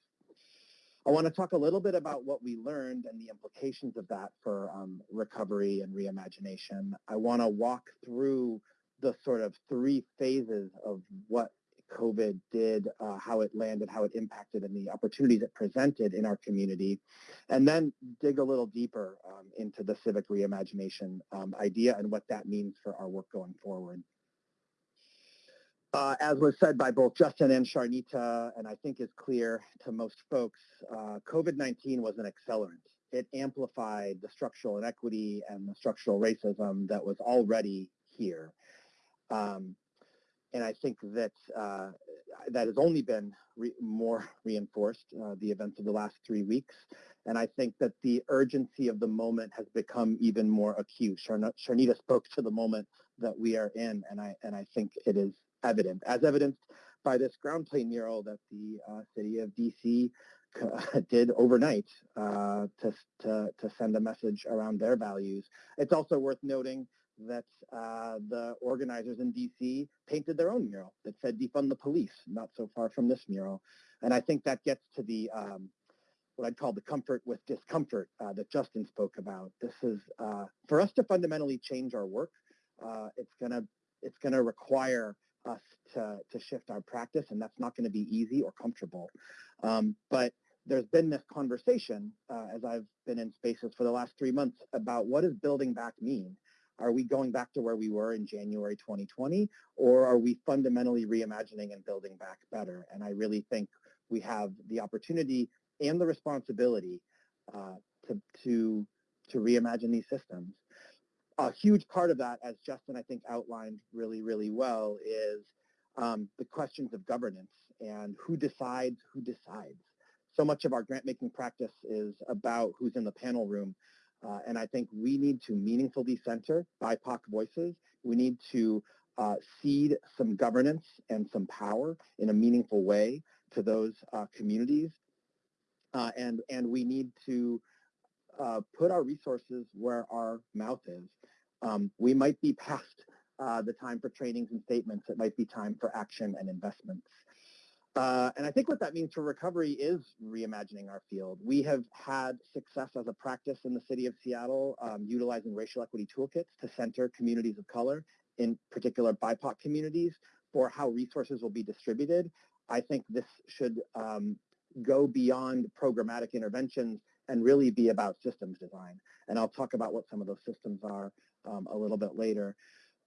S6: I want to talk a little bit about what we learned and the implications of that for um, recovery and reimagination. I want to walk through the sort of three phases of what COVID did, uh, how it landed, how it impacted, and the opportunities it presented in our community, and then dig a little deeper um, into the civic reimagination um, idea and what that means for our work going forward. Uh, as was said by both Justin and Sharnita, and I think is clear to most folks, uh, COVID-19 was an accelerant. It amplified the structural inequity and the structural racism that was already here. Um, and I think that uh, that has only been re- more *laughs* reinforced uh, the events of the last three weeks. And I think that the urgency of the moment has become even more acute. Sharn- Sharnita spoke to the moment that we are in, and I and I think it is evident, as evidenced by this ground plane mural that the uh, city of DC *laughs* did overnight uh, to, to, to send a message around their values. It's also worth noting that uh, the organizers in DC painted their own mural that said defund the police, not so far from this mural. And I think that gets to the um, what I'd call the comfort with discomfort uh, that Justin spoke about. This is uh, for us to fundamentally change our work. Uh, it's gonna it's gonna require us to to shift our practice, and that's not going to be easy or comfortable. Um, but there's been this conversation uh, as I've been in spaces for the last three months about what does building back mean? Are we going back to where we were in January 2020, or are we fundamentally reimagining and building back better? And I really think we have the opportunity and the responsibility uh, to, to, to reimagine these systems. A huge part of that, as Justin I think outlined really, really well, is um, the questions of governance and who decides who decides. So much of our grant making practice is about who's in the panel room uh, and I think we need to meaningfully center BIPOC voices. We need to uh, cede some governance and some power in a meaningful way to those uh, communities. Uh, and, and we need to uh, put our resources where our mouth is. Um, we might be past uh, the time for trainings and statements. It might be time for action and investments. Uh, and I think what that means for recovery is reimagining our field. We have had success as a practice in the city of Seattle um, utilizing racial equity toolkits to center communities of color, in particular BIPOC communities, for how resources will be distributed. I think this should um, go beyond programmatic interventions and really be about systems design. And I'll talk about what some of those systems are um, a little bit later.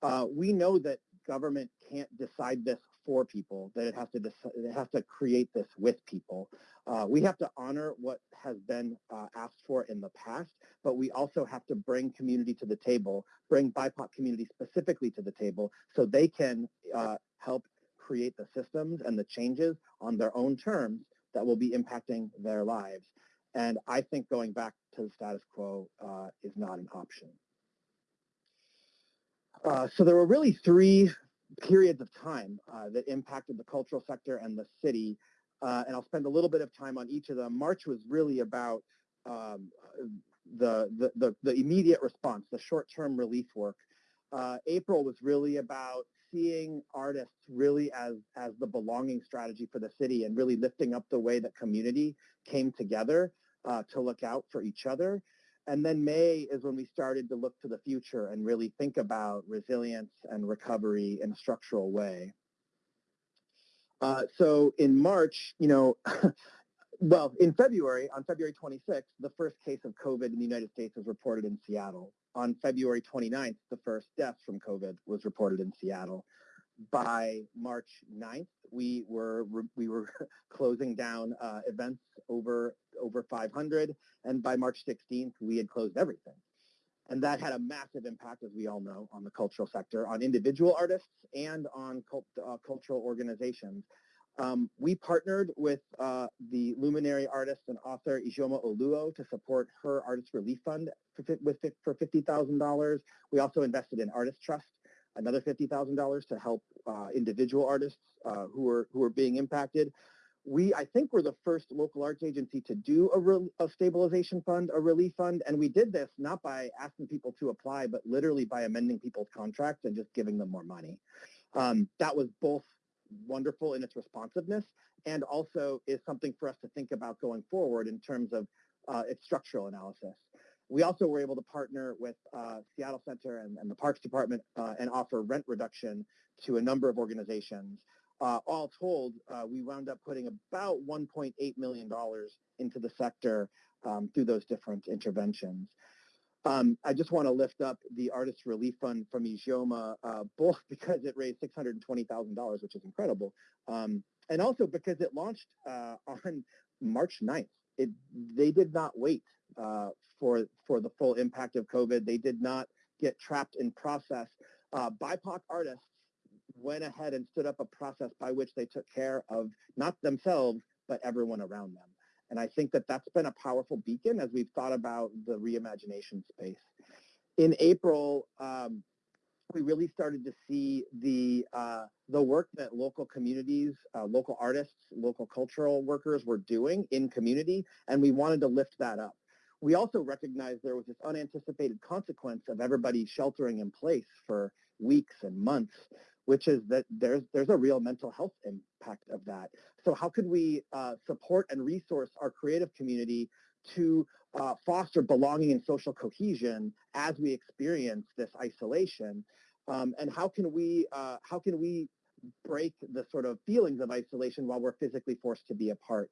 S6: Uh, we know that government can't decide this for people, that it has to, it has to create this with people. Uh, we have to honor what has been uh, asked for in the past, but we also have to bring community to the table, bring BIPOC community specifically to the table so they can uh, help create the systems and the changes on their own terms that will be impacting their lives. And I think going back to the status quo uh, is not an option. Uh, so there were really three periods of time uh, that impacted the cultural sector and the city. Uh, and I'll spend a little bit of time on each of them. March was really about um, the, the, the, the, immediate response, the short-term relief work. Uh, April was really about seeing artists really as, as the belonging strategy for the city and really lifting up the way that community came together uh, to look out for each other. And then May is when we started to look to the future and really think about resilience and recovery in a structural way. Uh, so in March, you know, *laughs* well, in February, on February 26th, the first case of COVID in the United States was reported in Seattle. On February 29th, the first death from COVID was reported in Seattle. By March 9th, we were we were *laughs* closing down uh, events over over 500, and by March 16th, we had closed everything. And that had a massive impact, as we all know, on the cultural sector, on individual artists and on cult, uh, cultural organizations. Um, we partnered with uh, the luminary artist and author Ijeoma Oluo to support her Artist Relief Fund for, with, for $50,000. We also invested in Artist Trust, another $50,000 to help uh, individual artists uh, who, are, who are being impacted we, I think, were the first local arts agency to do a, re, a, stabilization fund, a relief fund, and we did this not by asking people to apply, but literally by amending people's contracts and just giving them more money. Um, that was both wonderful in its responsiveness and also is something for us to think about going forward in terms of uh, its structural analysis. We also were able to partner with uh, Seattle Center and, and, the Parks Department uh, and offer rent reduction to a number of organizations uh, all told, uh, we wound up putting about $1.8 million into the sector um, through those different interventions. Um, I just want to lift up the Artist Relief Fund from Ijeoma, uh, both *laughs* because it raised $620,000, which is incredible, um, and also because it launched uh, on March 9th. It, they did not wait uh, for, for the full impact of COVID. They did not get trapped in process uh, BIPOC artists went ahead and stood up a process by which they took care of not themselves, but everyone around them. And I think that that's been a powerful beacon as we've thought about the reimagination space. In April, um, we really started to see the uh, the work that local communities, uh, local artists, local cultural workers were doing in community, and we wanted to lift that up. We also recognized there was this unanticipated consequence of everybody sheltering in place for weeks and months, which is that there's there's a real mental health impact of that. So how could we uh, support and resource our creative community to uh, foster belonging and social cohesion as we experience this isolation? Um, and how can we uh, how can we break the sort of feelings of isolation while we're physically forced to be apart?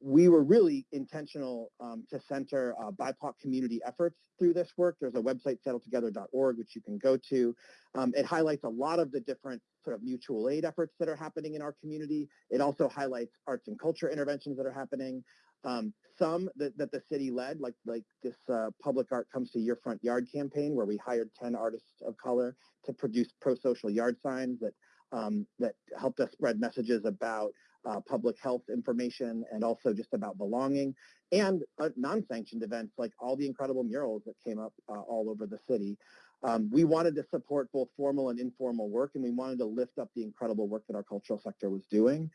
S6: We were really intentional um, to center uh, BIPOC community efforts through this work. There's a website, seattletogether.org, which you can go to. Um, it highlights a lot of the different sort of mutual aid efforts that are happening in our community. It also highlights arts and culture interventions that are happening. Um, some that, that the city led, like like this uh, Public Art Comes to Your Front Yard campaign, where we hired 10 artists of color to produce pro-social yard signs that um, that helped us spread messages about uh, public health information and also just about belonging, and uh, non-sanctioned events like all the incredible murals that came up uh, all over the city. Um, we wanted to support both formal and informal work, and we wanted to lift up the incredible work that our cultural sector was doing.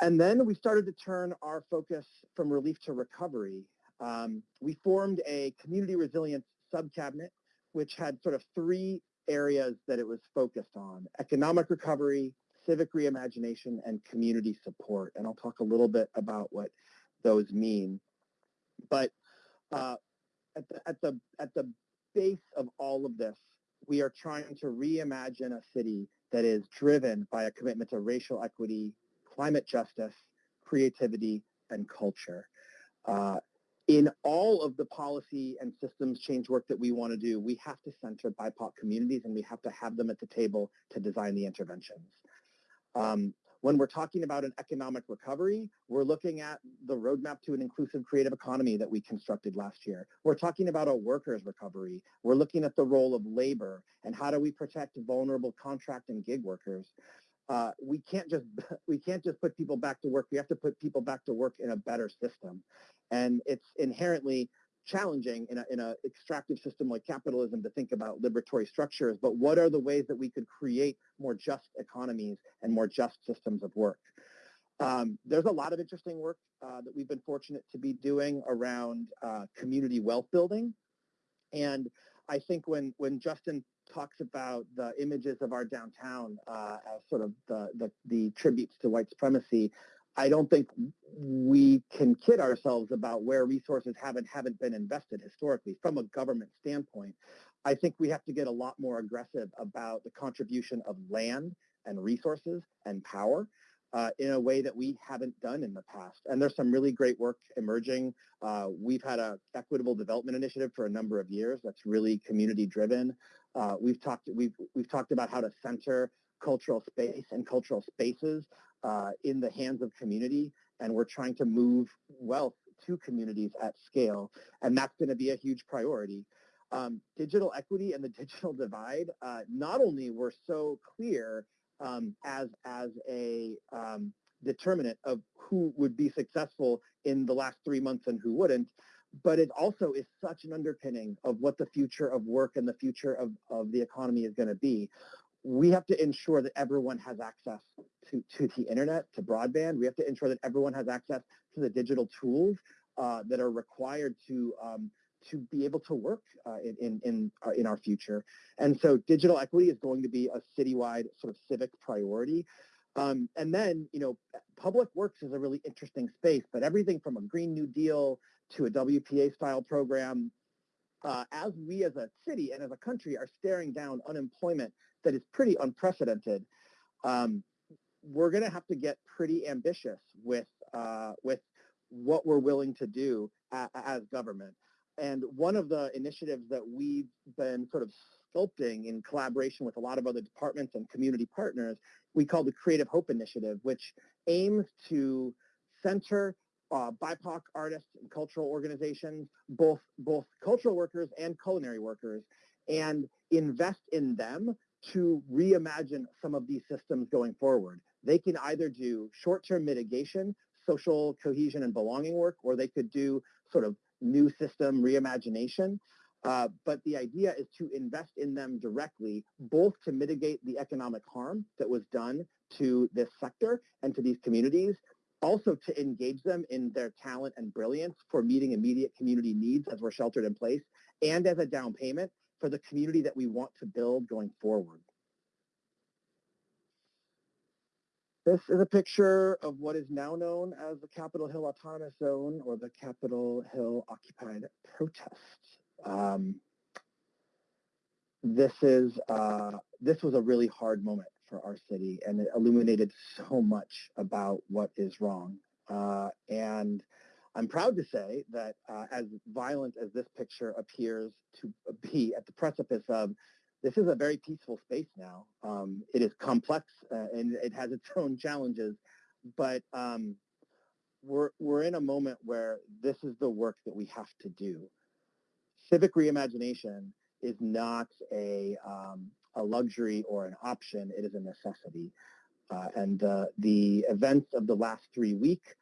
S6: And then we started to turn our focus from relief to recovery. Um, we formed a community resilience subcabinet, which had sort of three areas that it was focused on, economic recovery, civic reimagination, and community support. And I'll talk a little bit about what those mean. But uh, at, the, at, the, at the base of all of this, we are trying to reimagine a city that is driven by a commitment to racial equity, climate justice, creativity, and culture. Uh, in all of the policy and systems change work that we want to do, we have to center BIPOC communities and we have to have them at the table to design the interventions. Um, when we're talking about an economic recovery, we're looking at the roadmap to an inclusive creative economy that we constructed last year. We're talking about a workers recovery. We're looking at the role of labor and how do we protect vulnerable contract and gig workers uh, we can't just *laughs* we can't just put people back to work. We have to put people back to work in a better system, and it's inherently challenging in a in a extractive system like capitalism to think about liberatory structures. But what are the ways that we could create more just economies and more just systems of work? Um, there's a lot of interesting work uh, that we've been fortunate to be doing around uh, community wealth building, and I think when when Justin talks about the images of our downtown uh, as sort of the, the, the tributes to white supremacy, I don't think we can kid ourselves about where resources haven't haven't been invested historically from a government standpoint. I think we have to get a lot more aggressive about the contribution of land and resources and power uh, in a way that we haven't done in the past. And there's some really great work emerging. Uh, we've had a equitable development initiative for a number of years that's really community driven. Uh, we've talked we've we've talked about how to center cultural space and cultural spaces uh, in the hands of community, and we're trying to move wealth to communities at scale, and that's going to be a huge priority. Um, digital equity and the *laughs* digital divide uh, not only were so clear um, as as a um, determinant of who would be successful in the last three months and who wouldn't, but it also is such an underpinning of what the future of work and the future of, of the economy is going to be. We have to ensure that everyone has access to, to the internet, to broadband. We have to ensure that everyone has access to the digital tools uh, that are required to um, to be able to work uh, in in in, uh, in, our future. And so digital equity is going to be a citywide sort of civic priority. Um, and then, you know, public works is a really interesting space, but everything from a Green New Deal to a WPA style program, uh, as we as a city and as a country are staring down unemployment that is pretty unprecedented, um, we're going to have to get pretty ambitious with uh, with what we're willing to do as government. And one of the initiatives that we've been sort of sculpting in collaboration with a lot of other departments and community partners, we call the Creative Hope Initiative, which aims to center uh, BIPOC artists and cultural organizations, both, both cultural workers and culinary workers, and invest in them to reimagine some of these systems going forward. They can either do short-term mitigation, social cohesion and belonging work, or they could do sort of new system reimagination. Uh, but the idea is to invest in them directly, both to mitigate the economic harm that was done to this sector and to these communities, also to engage them in their talent and brilliance for meeting immediate community needs as we're sheltered in place, and as a down payment for the community that we want to build going forward. This is a picture of what is now known as the Capitol Hill Autonomous Zone or the Capitol Hill Occupied Protest. Um, this is uh, this was a really hard moment for our city, and it illuminated so much about what is wrong. Uh, and I'm proud to say that uh, as violent as this picture appears to be at the precipice of, this is a very peaceful space now. Um, it is complex uh, and it has its *laughs* own challenges, but um, we're, we're in a moment where this is the work that we have to do. Civic reimagination is not a, um, a luxury or an option, it is a necessity. Uh, and uh, the events of the last three, week, week,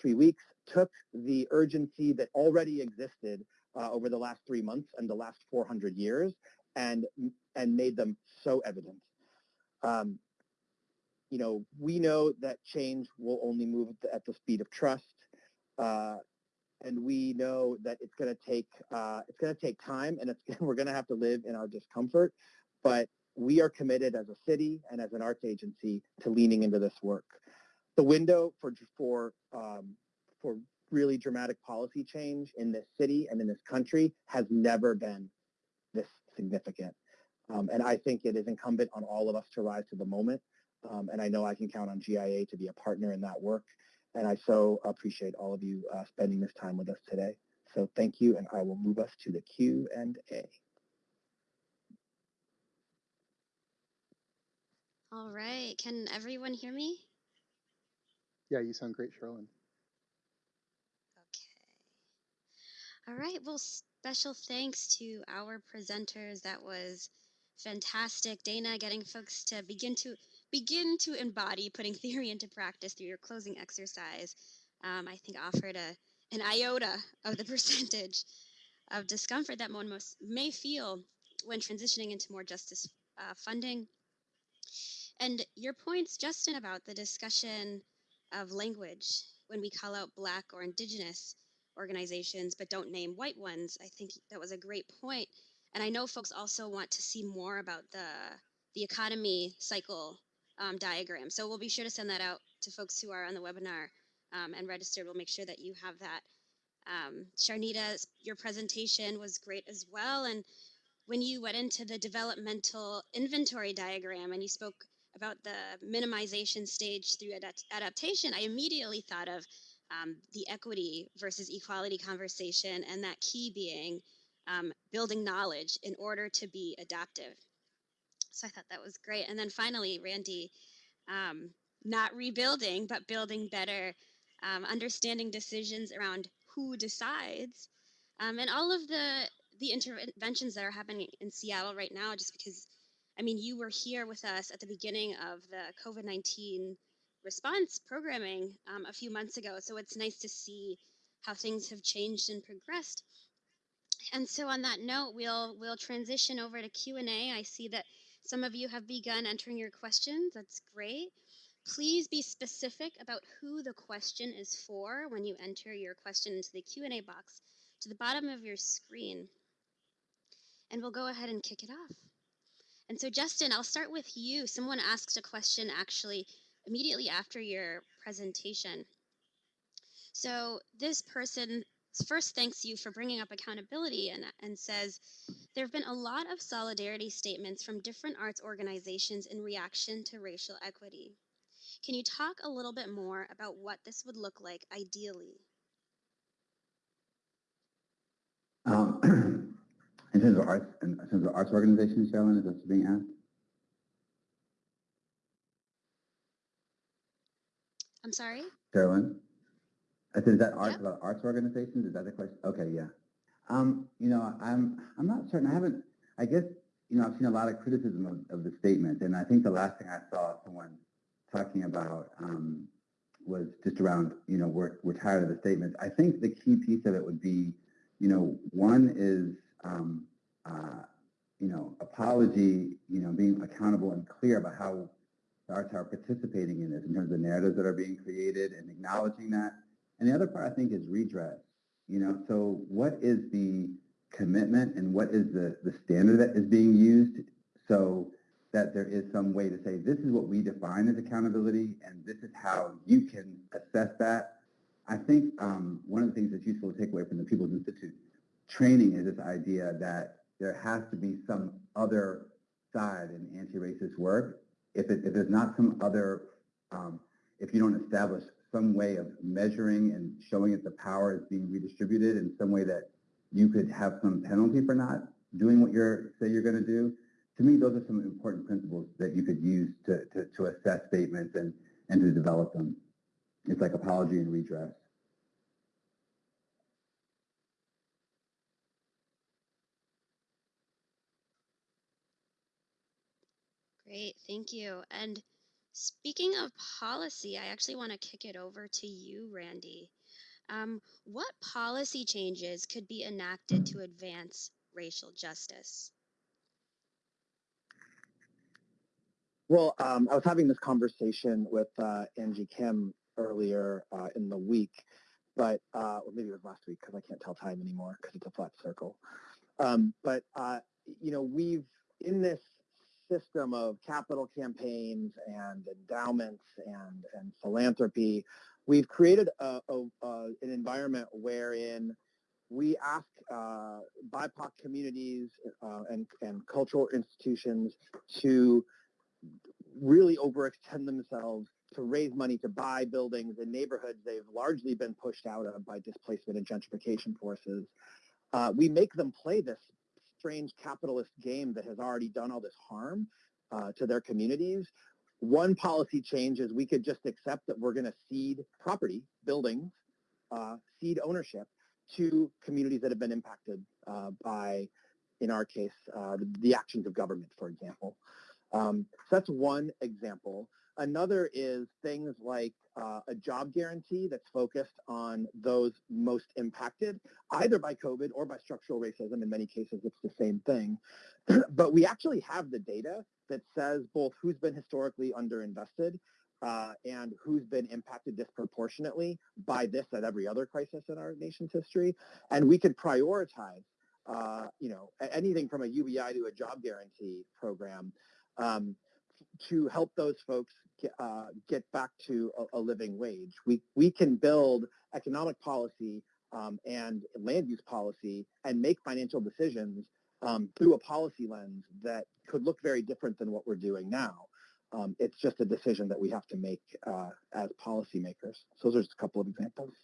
S6: three weeks took the urgency that already existed uh, over the last three months and the last 400 years and, and made them so evident. Um, you know, we know that change will only move at the, speed of trust. Uh, and we know that it's going to take uh, it's going to take time, and *laughs* we're going to have to live in our discomfort. But we are committed as a city and as an arts agency to leaning into this work. The window for for um, for really dramatic policy change in this city and in this country has never been this significant. Um, and I think it is incumbent on all of us to rise to the moment. Um, and I know I can count on GIA to be a partner in that work. And I so appreciate all of you uh, spending this time with us today. So thank you, and I will move us to the Q and A.
S7: All right. Can everyone hear me?
S3: Yeah, you sound great, Sherilyn.
S7: Okay. All right. Well, special thanks to our presenters. That was fantastic. Dana, getting folks to begin to begin to embody putting theory into practice through your closing exercise, um, I think offered a an iota of the *laughs* percentage of discomfort that one most may feel when transitioning into more justice uh, funding. And your points, Justin, about the discussion of language when we call out Black or Indigenous organizations but don't name white ones, I think that was a great point. And I know folks also want to see more about the the economy cycle um, diagram. So we'll be sure to send that out to folks who are on the webinar um, and registered. We'll make sure that you have that. Um, Sharnita, your presentation was great as well. And when you went into the developmental inventory diagram and you spoke about the minimization stage through adapt adaptation, I immediately thought of um, the equity versus equality conversation and that key being um, building knowledge in order to be adaptive. So I thought that was great. And then finally, Randy, um, not rebuilding, but building better, um, understanding decisions around who decides, um, and all of the the interventions that are happening in Seattle right now. Just because, I mean, you were here with us at the beginning of the COVID nineteen response programming um, a few months ago, so it's nice to see how things have changed and progressed. And so, on that note, we'll we'll transition over to Q and A. I see that some of you have begun entering your questions. That's great. Please be specific about who the question is for when you enter your question into the Q&A box to the bottom of your screen. And we'll go ahead and kick it off. And so Justin, I'll start with you. Someone asked a question actually immediately after your presentation. So this person first thanks you for bringing up accountability and, and says there have been a lot of solidarity statements from different arts organizations in reaction to racial equity. Can you talk a little bit more about what this would look like ideally?
S4: Um, *clears throat* terms of arts, in terms of arts organizations, Sherilyn, is that being asked?
S7: I'm sorry?
S4: Sherilyn? I said, is that arts
S7: Yep.
S4: about arts organizations? Is that the question? Okay, yeah. Um, you know, I'm I'm not certain. I haven't I guess, you know, I've seen a lot of criticism of, of the statement, and I think the last thing I saw someone talking about um, was just around, you know, we're, we're tired of the statements. I think the key piece of it would be, you know, one is, um, uh, you know, apology, you know, being accountable and clear about how the arts are participating in this in terms of the narratives that are being created and acknowledging that. And the other part, I think, is redress. You know, so what is the commitment and what is the, the standard that is being used so that there is some way to say this is what we define as accountability and this is how you can assess that. I think um, one of the things that's useful to take away from the People's Institute training is this idea that there has to be some other side in anti-racist work. If, it, if there's not some other, um, if you don't establish some way of measuring and showing that the power is being redistributed in some way that you could have some penalty for not doing what you're say you're going to do. To me, those are some important principles that you could use to, to, to assess statements and, and to develop them. It's like apology and redress.
S7: Great, thank you. And speaking of policy, I actually want to kick it over to you, Randy. Um, what policy changes could be enacted to advance racial justice?
S6: Well, um, I was having this conversation with uh, Angie Kim earlier uh, in the week, but uh, or maybe it was last week because I can't tell time anymore because it's a flat circle. Um, but uh, you know, we've in this system of capital campaigns and endowments and and philanthropy, we've created a, a, a, an environment wherein we ask uh, BIPOC communities uh, and, and cultural institutions to really overextend themselves to raise money to buy buildings in neighborhoods they've largely been pushed out of by displacement and gentrification forces. Uh, we make them play this strange capitalist game that has already done all this harm uh, to their communities. One policy change is we could just accept that we're going to cede property, buildings, uh, cede ownership to communities that have been impacted uh, by, in our case, uh, the, the actions of government, for example. Um, so that's one example. Another is things like uh, a job guarantee that's focused on those most impacted, either by COVID or by structural racism. In many cases, it's the same thing. *clears throat* but we actually have the data that says both who's been historically underinvested uh, and who's been impacted disproportionately by this at every other crisis in our nation's history. And we could prioritize, uh, you know, anything from a UBI to a job guarantee program um, to help those folks get, uh, get back to a, a, living wage. We, we can build economic policy um, and land use policy and make financial decisions um, through a policy lens that could look very different than what we're doing now. Um, it's just a decision that we have to make uh, as policymakers. So those are just a couple of examples.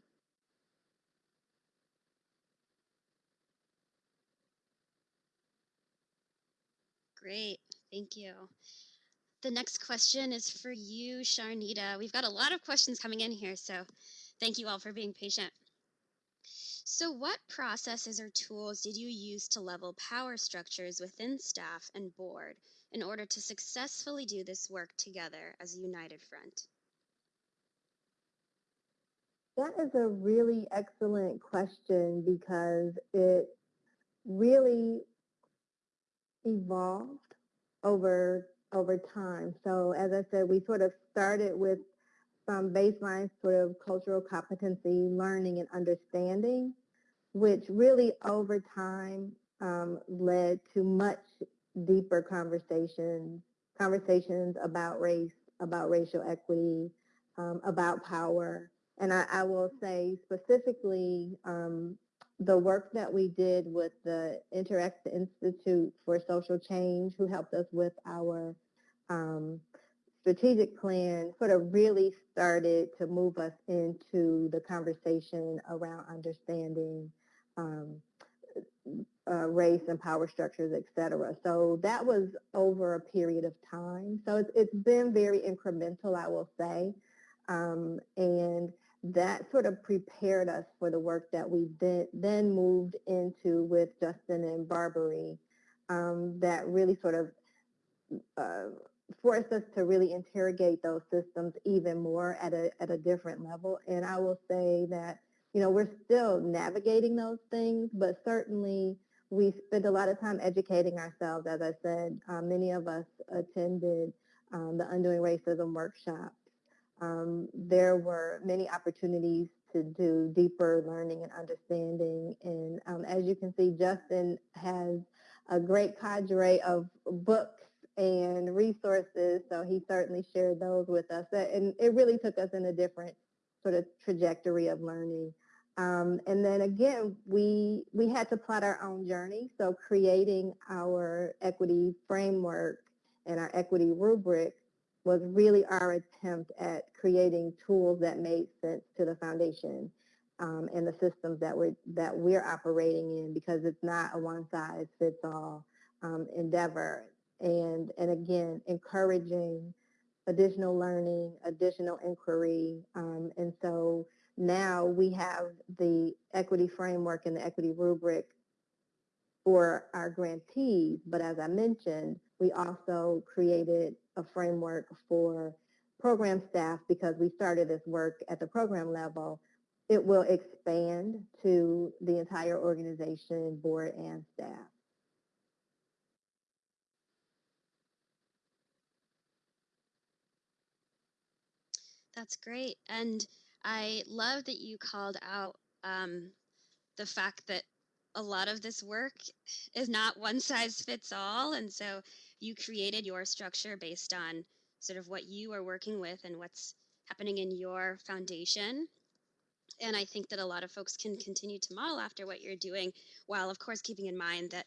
S7: Great, thank you. The next question is for you, Sharnita. We've got a lot of questions coming in here, so thank you all for being patient. So what processes or tools did you use to level power structures within staff and board in order to successfully do this work together as a united front?
S5: That is a really excellent question because it really evolved over over time. So as I said, we sort of started with some baseline sort of cultural competency, learning and understanding, which really over time um, led to much deeper conversations, conversations about race, about racial equity, um, about power. And I, I, will say specifically um, the work that we did with the Interact Institute for Social Change, who helped us with our um, strategic plan, sort of really started to move us into the conversation around understanding um, uh, race and power structures, et cetera. So that was over a period of time. So it's, it's been very incremental, I will say. Um, and that sort of prepared us for the work that we then, then moved into with Justin and Barbary um, that really sort of uh, forced us to really interrogate those systems even more at a, at a different level. And I will say that, you know, we're still navigating those things, but certainly we spend a lot of time educating ourselves. As I said, uh, many of us attended um, the Undoing Racism workshops. Um, there were many opportunities to do deeper learning and understanding. And um, as you can see, Justin has a great cadre of books and resources. So he certainly shared those with us. And it really took us in a different sort of trajectory of learning. Um, and then again, we, we had to plot our own journey. So creating our equity framework and our equity rubric was really our attempt at creating tools that made sense to the foundation um, and the systems that we're, that we're operating in because it's not a one size fits all um, endeavor. And, and again, encouraging additional learning, additional inquiry. Um, and so now we have the equity framework and the equity rubric for our grantees. But as I mentioned, we also created a framework for program staff because we started this work at the program level. It will expand to the entire organization, board, and staff.
S7: That's great. And I love that you called out um, the fact that a lot of this work is not one size fits all. And so you created your structure based on sort of what you are working with and what's happening in your foundation. And I think that a lot of folks can continue to model after what you're doing, while of course keeping in mind that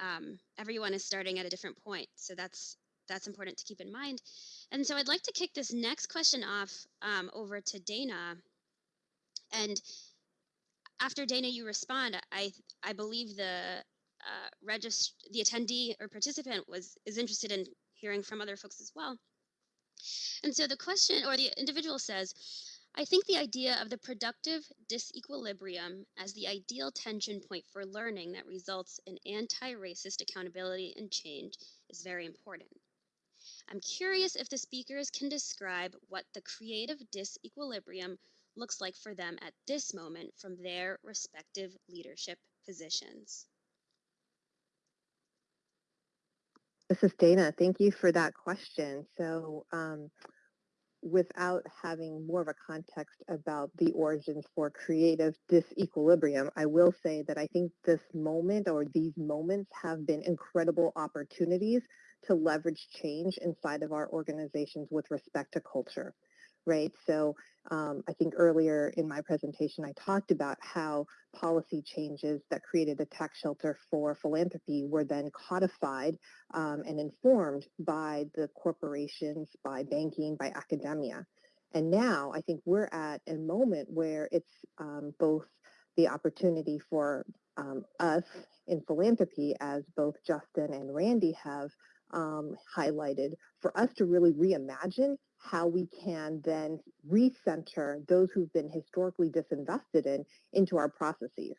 S7: um, everyone is starting at a different point. So that's that's important to keep in mind. And so I'd like to kick this next question off um, over to Dana. And after Dana, you respond. I I believe the uh, the attendee or participant was is interested in hearing from other folks as well. And so the question or the individual says, I think the idea of the productive disequilibrium as the ideal tension point for learning that results in anti-racist accountability and change is very important. I'm curious if the speakers can describe what the creative disequilibrium looks like for them at this moment from their respective leadership positions.
S5: This is Dana. Thank you for that question. So um, without having more of a context about the origins for creative disequilibrium, I will say that I think this moment or these moments have been incredible opportunities to leverage change inside of our organizations with respect to culture right? So um, I think earlier in my presentation, I talked about how policy changes that created a tax shelter for philanthropy were then codified um, and informed by the corporations, by banking, by academia. And now I think we're at a moment where it's um, both the opportunity for um, us in philanthropy, as both Justin and Randy have um, highlighted, for us to really reimagine how we can then recenter those who've been historically disinvested in into our processes.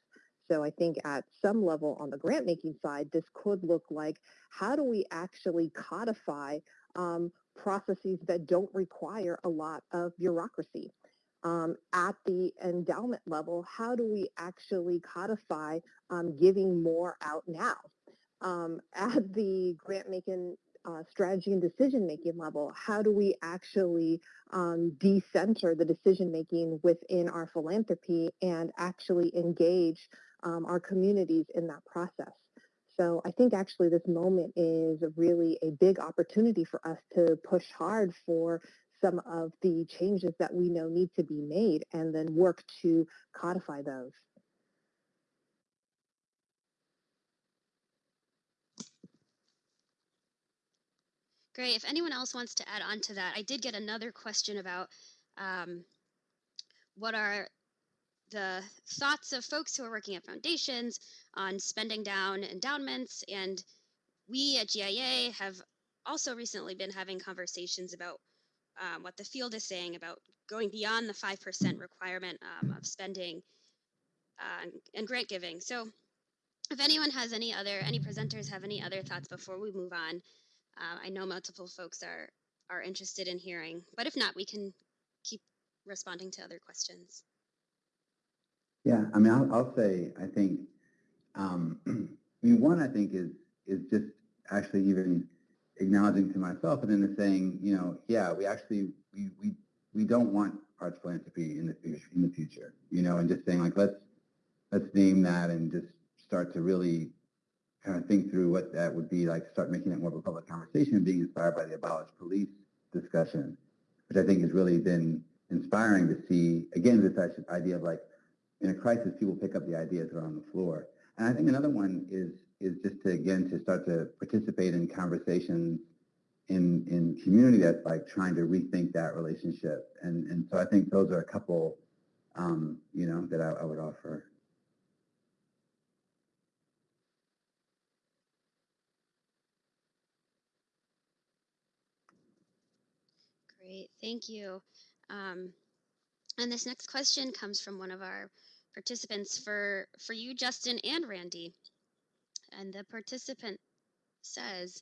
S5: So I think at some level on the grant making side, this could look like how do we actually codify um, processes that don't require a lot of bureaucracy? Um, at the endowment level, how do we actually codify um, giving more out now? Um, *laughs* at the grant making uh, strategy and decision making level, how do we actually um, decenter the decision making within our philanthropy and actually engage um, our communities in that process? So I think actually this moment is really a big opportunity for us to push hard for some of the changes that we know need to be made and then work to codify those.
S7: Great. If anyone else wants to add on to that, I did get another question about um, what are the thoughts of folks who are working at foundations on spending down endowments. And we at GIA have also recently been having conversations about um, what the field is saying about going beyond the 5% requirement um, of spending uh, and grant giving. So if anyone has any other, any presenters have any other thoughts before we move on, uh, I know multiple folks are are interested in hearing, but if not, we can keep responding to other questions.
S4: Yeah, I mean, I'll, I'll say, I think, um, *clears throat* I mean, one, I think is, is just actually even acknowledging to myself and then saying, you know, yeah, we actually, we, we, we don't want arts philanthropy in the future, in the future, you know, and just saying like, let's, let's name that and just start to really kind of think through what that would be like, start making it more of a public conversation, being inspired by the abolish police discussion, which I think has really been inspiring to see, again, this idea of like, in a crisis, people pick up the ideas that are on the floor. And I think another one is is just to again to start to participate in conversations in in community that's like trying to rethink that relationship. And and so I think those are a couple, um, you know, that I, I would offer.
S7: Great, thank you. Um, and this next question comes from one of our participants for, for you, Justin and Randy. And the participant says,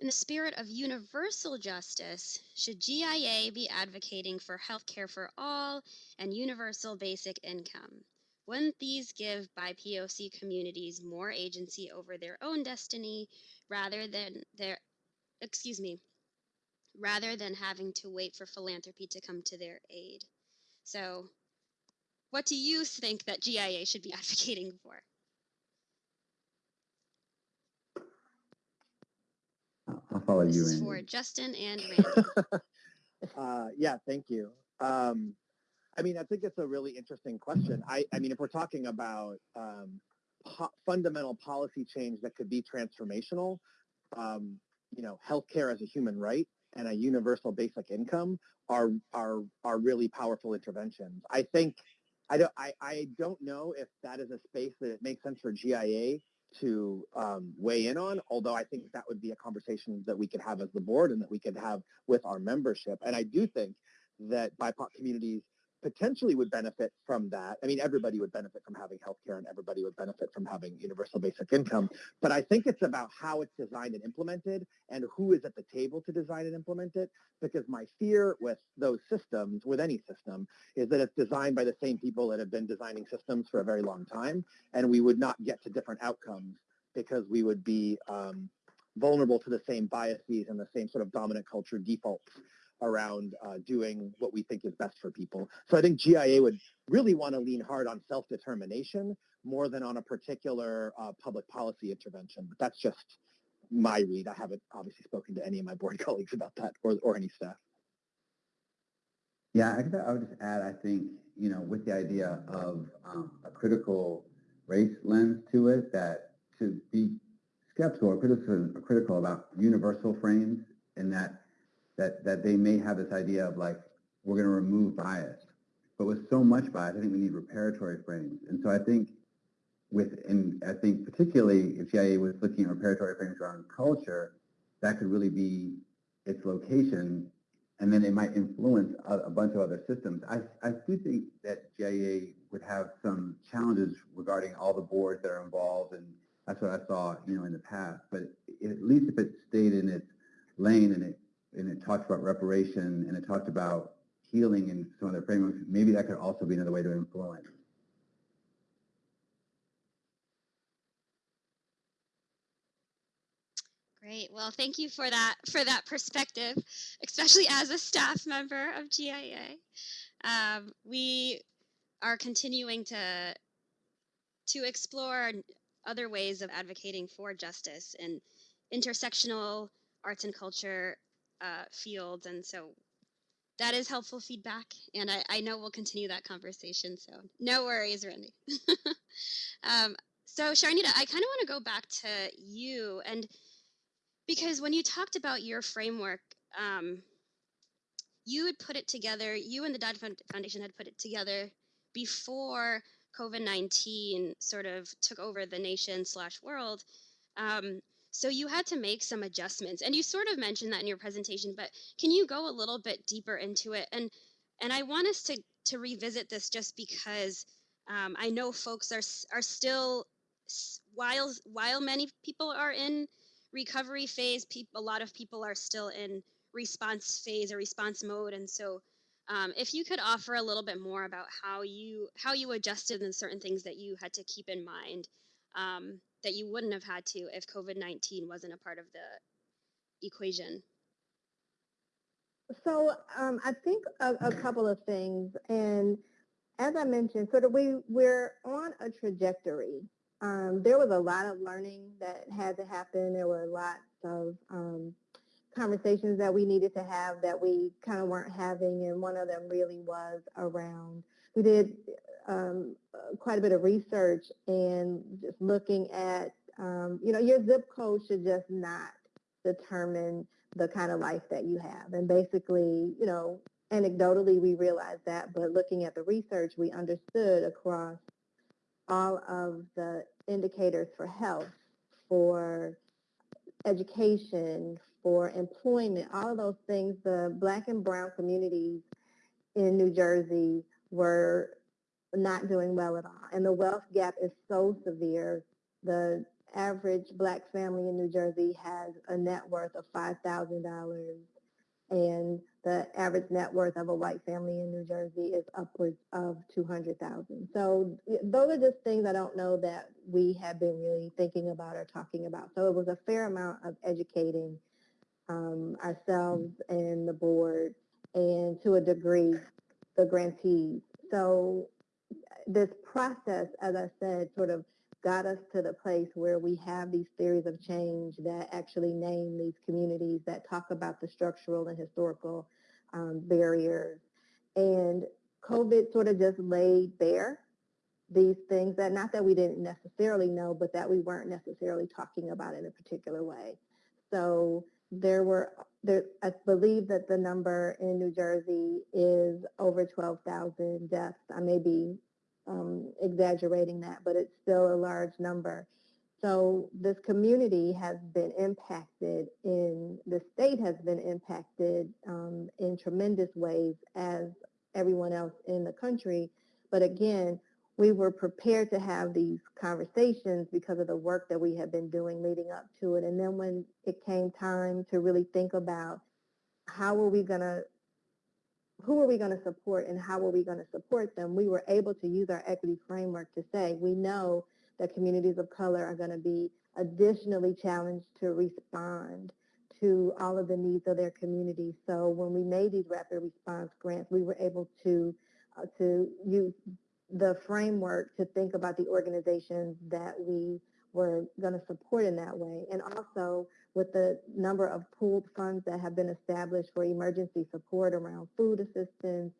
S7: in the spirit of universal justice, should GIA be advocating for healthcare for all and universal basic income? Wouldn't these give BIPOC communities more agency over their own destiny rather than their, excuse me, rather than having to wait for philanthropy to come to their aid? So, what do you think that GIA should be *laughs* advocating for?
S4: I'll follow
S7: This
S4: you,
S7: is
S4: Randy.
S7: for Justin and *laughs* Randy.
S6: uh, yeah, thank you. Um, I mean, I think it's a really interesting question. I, I mean, if we're talking about um, po- fundamental policy change that could be transformational, um, you know, healthcare as a human right and a universal basic income are are are really powerful interventions. I think I don't I, I don't know if that is a space that it makes sense for GIA to um, weigh in on, although I think that would be a conversation that we could have as the board and that we could have with our membership. And I do think that BIPOC communities potentially would benefit from that. I mean, everybody would benefit from having healthcare and everybody would benefit from having universal basic income. But I think it's about how it's designed and implemented and who is at the table to design and implement it. Because my fear with those systems, with any system, is that it's designed by the same people that have been designing systems for a very long time. And we would not get to different outcomes because we would be um, vulnerable to the same biases and the same sort of dominant culture defaults around uh, doing what we think is best for people. So I think GIA would really want to lean hard on self-determination more than on a particular uh, public policy intervention. But that's just my read. I haven't obviously spoken to any of my board *laughs* colleagues about that or, or any staff.
S4: Yeah, I, I would just add, I think, you know, with the idea of um, a critical race lens to it, that to be skeptical or critical, critical about universal frames and that that that they may have this idea of like we're going to remove bias, but with so much bias, I think we need reparatory frames. And so I think with and I think particularly if GIA was looking at reparatory frames around culture, that could really be its location, and then it might influence a, a bunch of other systems. I I do think that GIA would have some challenges regarding all the boards that are involved, and that's what I saw, you know, in the past. But at least if it stayed in its lane and it and it talked about reparation and it talked about healing and some other frameworks, maybe that could also be another way to influence.
S7: Great. Well, thank you for that for that perspective, especially as a staff member of GIA. Um, we are continuing to to explore other ways of advocating for justice in intersectional arts and culture uh, fields. And so that is helpful feedback. And I, I know we'll continue that conversation. So no worries, Randy. *laughs* um, so Sharnita, I kind of want to go back to you. And because when you talked about your framework, um, you had put it together, you and the Dodge Foundation had put it together before COVID-19 sort of took over the nation slash world. Um, so you had to make some adjustments, and you sort of mentioned that in your presentation. But can you go a little bit deeper into it? And and I want us to to revisit this just because um, I know folks are are still while while many people are in recovery phase, a lot of people are still in response phase or response mode, and so um, if you could offer a little bit more about how you how you adjusted and certain things that you had to keep in mind um, that you wouldn't have had to if COVID nineteen wasn't a part of the equation.
S5: So um, I think a, a couple of things, and as I mentioned, sort of we we're on a trajectory. Um, there was a lot of learning that had to happen. There were lots of um, conversations that we needed to have that we kind of weren't having, and one of them really was around. We did um, quite a bit of research and just looking at, um, you know, your zip code should just not determine the kind of life that you have. And basically, you know, anecdotally we realized that, but looking at the research, we understood across all of the indicators for health, for education, for employment, all of those things, the black and brown communities in New Jersey were not doing well at all. And the wealth gap is so severe. The average black family in New Jersey has a net worth of $5,000 and the average net worth of a white family in New Jersey is upwards of 200,000. So those are just things I don't know that we have been really thinking about or talking about. So it was a fair amount of educating um, ourselves and the board and to a degree the grantees. So this process, as I said, sort of got us to the place where we have these theories of change that actually name these communities that talk about the structural and historical um, barriers. And COVID sort of just laid bare these things that not that we didn't necessarily know, but that we weren't necessarily talking about in a particular way. So there were, there, I believe that the number in New Jersey is over 12,000 deaths. I may be um, exaggerating that, but it's still a large number. So this community has been impacted in, the state has been impacted um, in tremendous ways as everyone else in the country. But again, we were prepared to have these conversations because of the work that we had been doing leading up to it. And then when it came time to really think about how are we going to who are we going to support and how are we going to support them, we were able to use our equity framework to say we know that communities of color are going to be additionally challenged to respond to all of the needs of their community. So when we made these rapid response grants, we were able to uh, to use the framework to think about the organizations that we were going to support in that way. And also with the number of pooled funds that have been established for emergency support around food assistance,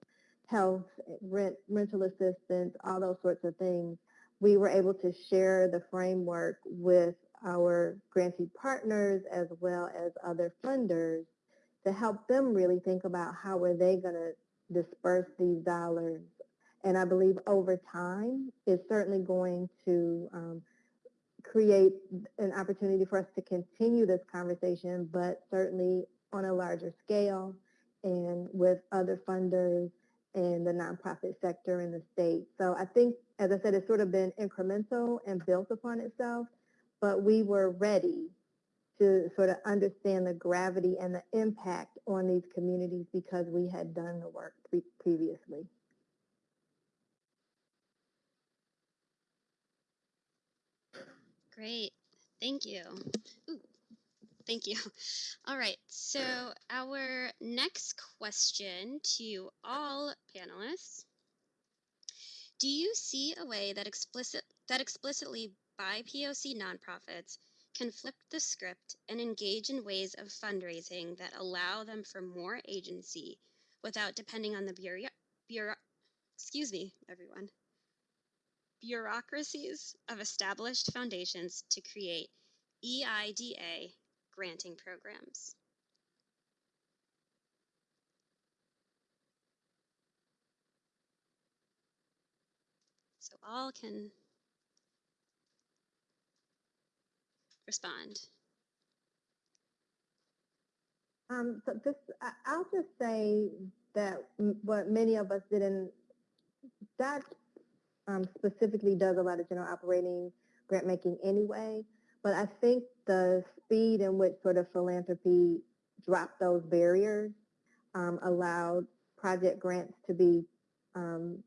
S5: health, rent, rental assistance, all those sorts of things, we were able to share the framework with our grantee partners as well as other funders to help them really think about how are they going to disperse these dollars. And I believe over time, it's certainly going to um, create an opportunity for us to continue this conversation, but certainly on a larger scale and with other funders and the nonprofit sector in the state. So I think, as I said, it's sort of been incremental and built upon itself, but we were ready to sort of understand the gravity and the impact on these communities because we had done the work pre previously.
S7: Great. Thank you. Ooh, thank you. *laughs* All right. So our next question to all panelists. Do you see a way that explicit that explicitly BIPOC nonprofits can flip the script and engage in ways of fundraising that allow them for more agency without depending on the bureau, bureau excuse me, everyone, bureaucracies of established foundations to create EIDA granting programs. So all can respond.
S5: Um, so I, I'll just say that what many of us didn't, that um, specifically does a lot of general operating grant making anyway. But I think the speed in which sort of philanthropy dropped those barriers um, allowed project grants to be um,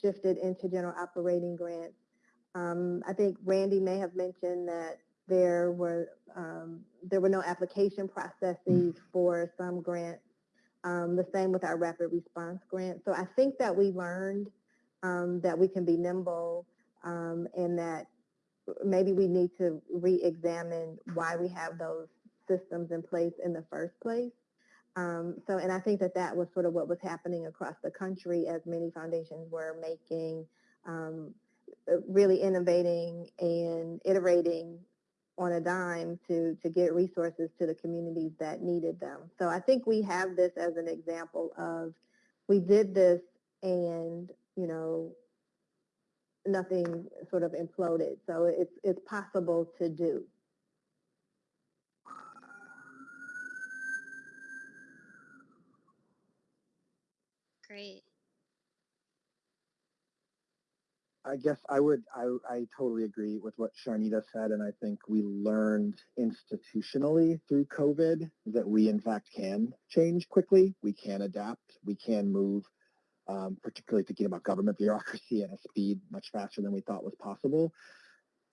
S5: shifted into general operating grants. Um, I think Randy may have mentioned that there were um, there were no application processes for some grants. Um, the same with our rapid response grant. So I think that we learned um, that we can be nimble um, and that maybe we need to re-examine why we have those systems in place in the first place. Um, so, and I think that that was sort of what was happening across the country as many foundations were making, um, uh, really innovating and iterating on a dime to, to get resources to the communities that needed them. So I think we have this as an example of we did this and, you know, nothing sort of imploded. So it's, it's possible to do.
S7: Great.
S6: I guess I would, I, I totally agree with what Sharnita said, and I think we learned institutionally through COVID that we in fact can change quickly, we can adapt, we can move, um, particularly thinking about government bureaucracy at a speed much faster than we thought was possible.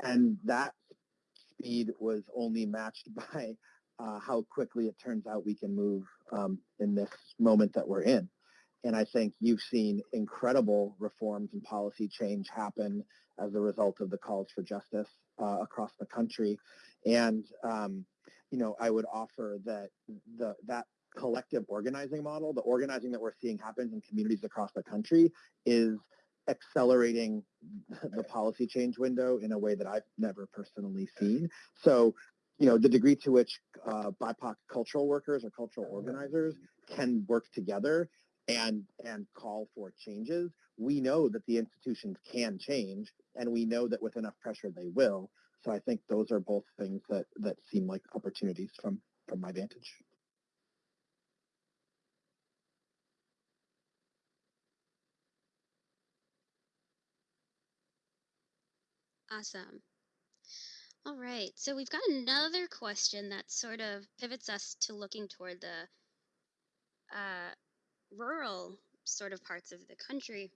S6: And that speed was only matched *laughs* by uh, how quickly it turns out we can move um, in this moment that we're in. And I think you've seen incredible reforms and policy change happen as a result of the calls for justice uh, across the country. And, um, you know, I would offer that the, that collective organizing model, the organizing that we're seeing happen in communities across the country is accelerating the policy change window in a way that I've never personally seen. So, you know, the degree to which uh, BIPOC cultural workers or cultural organizers can work together and and call for changes, we know that the institutions can change, and we know that with enough pressure they will. So I think those are both things that that seem like opportunities from from my vantage.
S7: Awesome. All right. So we've got another question that sort of pivots us to looking toward the uh, rural sort of parts of the country.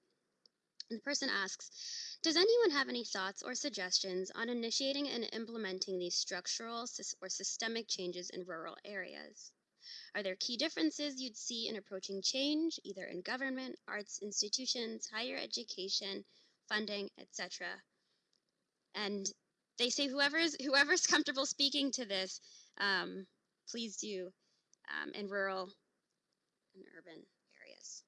S7: And the person asks, does anyone have any thoughts or suggestions on initiating and implementing these structural or systemic changes in rural areas? Are there key differences you'd see in approaching change, either in government, arts institutions, higher education, funding, etc.? And they say whoever's whoever's comfortable speaking to this, um, please do um, in rural and urban areas.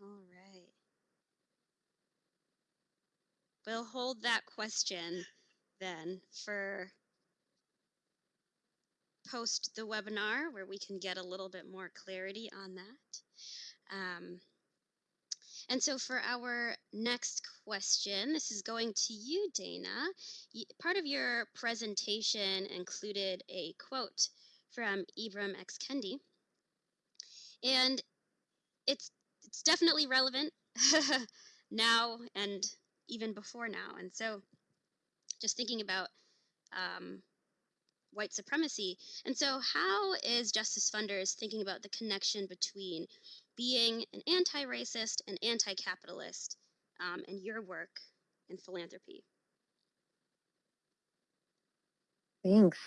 S7: All right. We'll hold that question then for post the webinar where we can get a little bit more clarity on that. Um, and so for our next question, this is going to you, Dana. Part of your presentation included a quote from Ibram X. Kendi. And it's, it's definitely relevant *laughs* now and even before now. And so just thinking about um, white supremacy. And so how is Justice Funders thinking about the connection between being an anti-racist and anti-capitalist um, and your work in philanthropy?
S5: Thanks.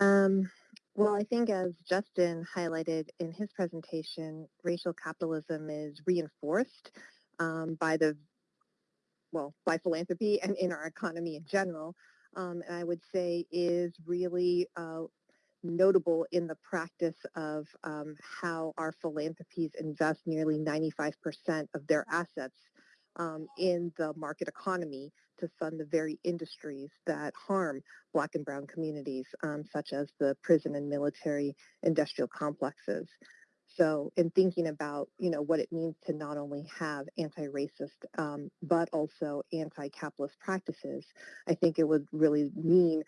S5: Um, well, I think as Justin highlighted in his presentation, racial capitalism is reinforced um, by the, well, by philanthropy and in our economy in general. Um, I would say is really uh, notable in the practice of um, how our philanthropies invest nearly 95% of their assets um, in the market economy to fund the very industries that harm black and brown communities, um, such as the prison and military industrial complexes.
S2: So in thinking about, you know, what it means to not only have anti-racist, um, but also anti-capitalist practices, I think it would really mean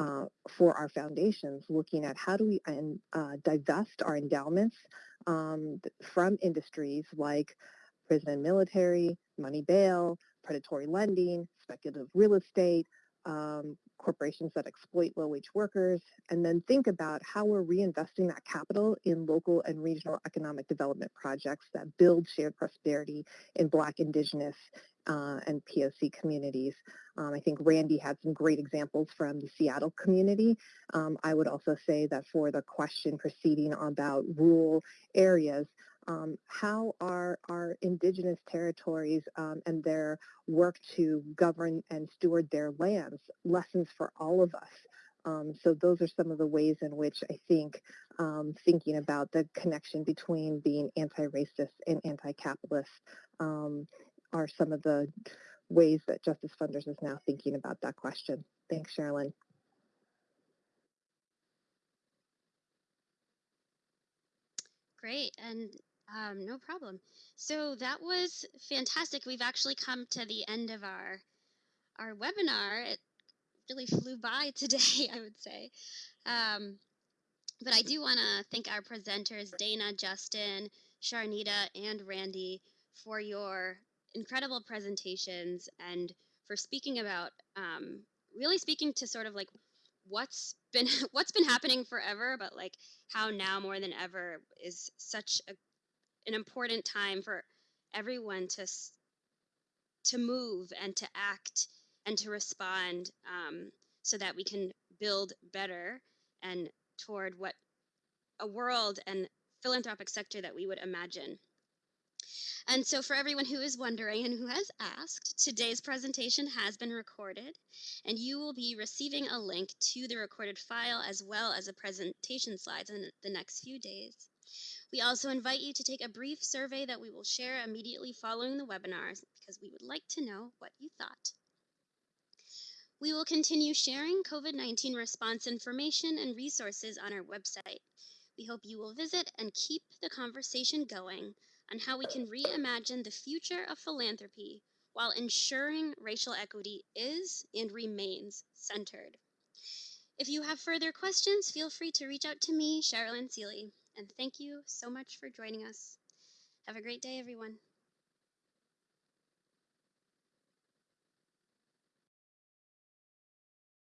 S2: uh, for our foundations, looking at how do we uh, divest our endowments um, from industries like prison and military, money bail, predatory lending, speculative real estate, um, corporations that exploit low-wage workers, and then think about how we're reinvesting that capital in local and regional economic development projects that build shared prosperity in Black, Indigenous, uh, and POC communities. Um, I think Randy had some great examples from the Seattle community. Um, I would also say that for the question proceeding about rural areas, um, how are our indigenous territories um, and their work to govern and steward their lands lessons for all of us. Um, so those are some of the ways in which I think um, thinking about the connection between being anti-racist and anti-capitalist um, are some of the ways that Justice Funders is now thinking about that question. Thanks, Sherilyn.
S7: Great, and um, no problem. So that was fantastic. We've actually come to the end of our our webinar. It really flew by *laughs* today, I would say. Um, but I do want to thank our presenters, Dana, Justin, Sharnita, and Randy, for your incredible presentations and for speaking about um, really speaking to sort of like what's been *laughs* what's been happening forever, but like how now more than ever is such a, an important time for everyone to to move and to act and to respond um, so that we can build better and toward what a world and philanthropic sector that we would imagine. And so for everyone who is wondering and who has asked, today's presentation has been recorded and you will be receiving a link to the recorded file as well as the presentation slides in the next few days. We also invite you to take a brief survey that we will share immediately following the webinars because we would like to know what you thought. We will continue sharing COVID-19 response information and resources on our website. We hope you will visit and keep the conversation going on how we can reimagine the future of philanthropy while ensuring racial equity is and remains centered. If you have further questions, feel free to reach out to me, Sherilyn Seeley. And thank you so much for joining us. Have a great day, everyone.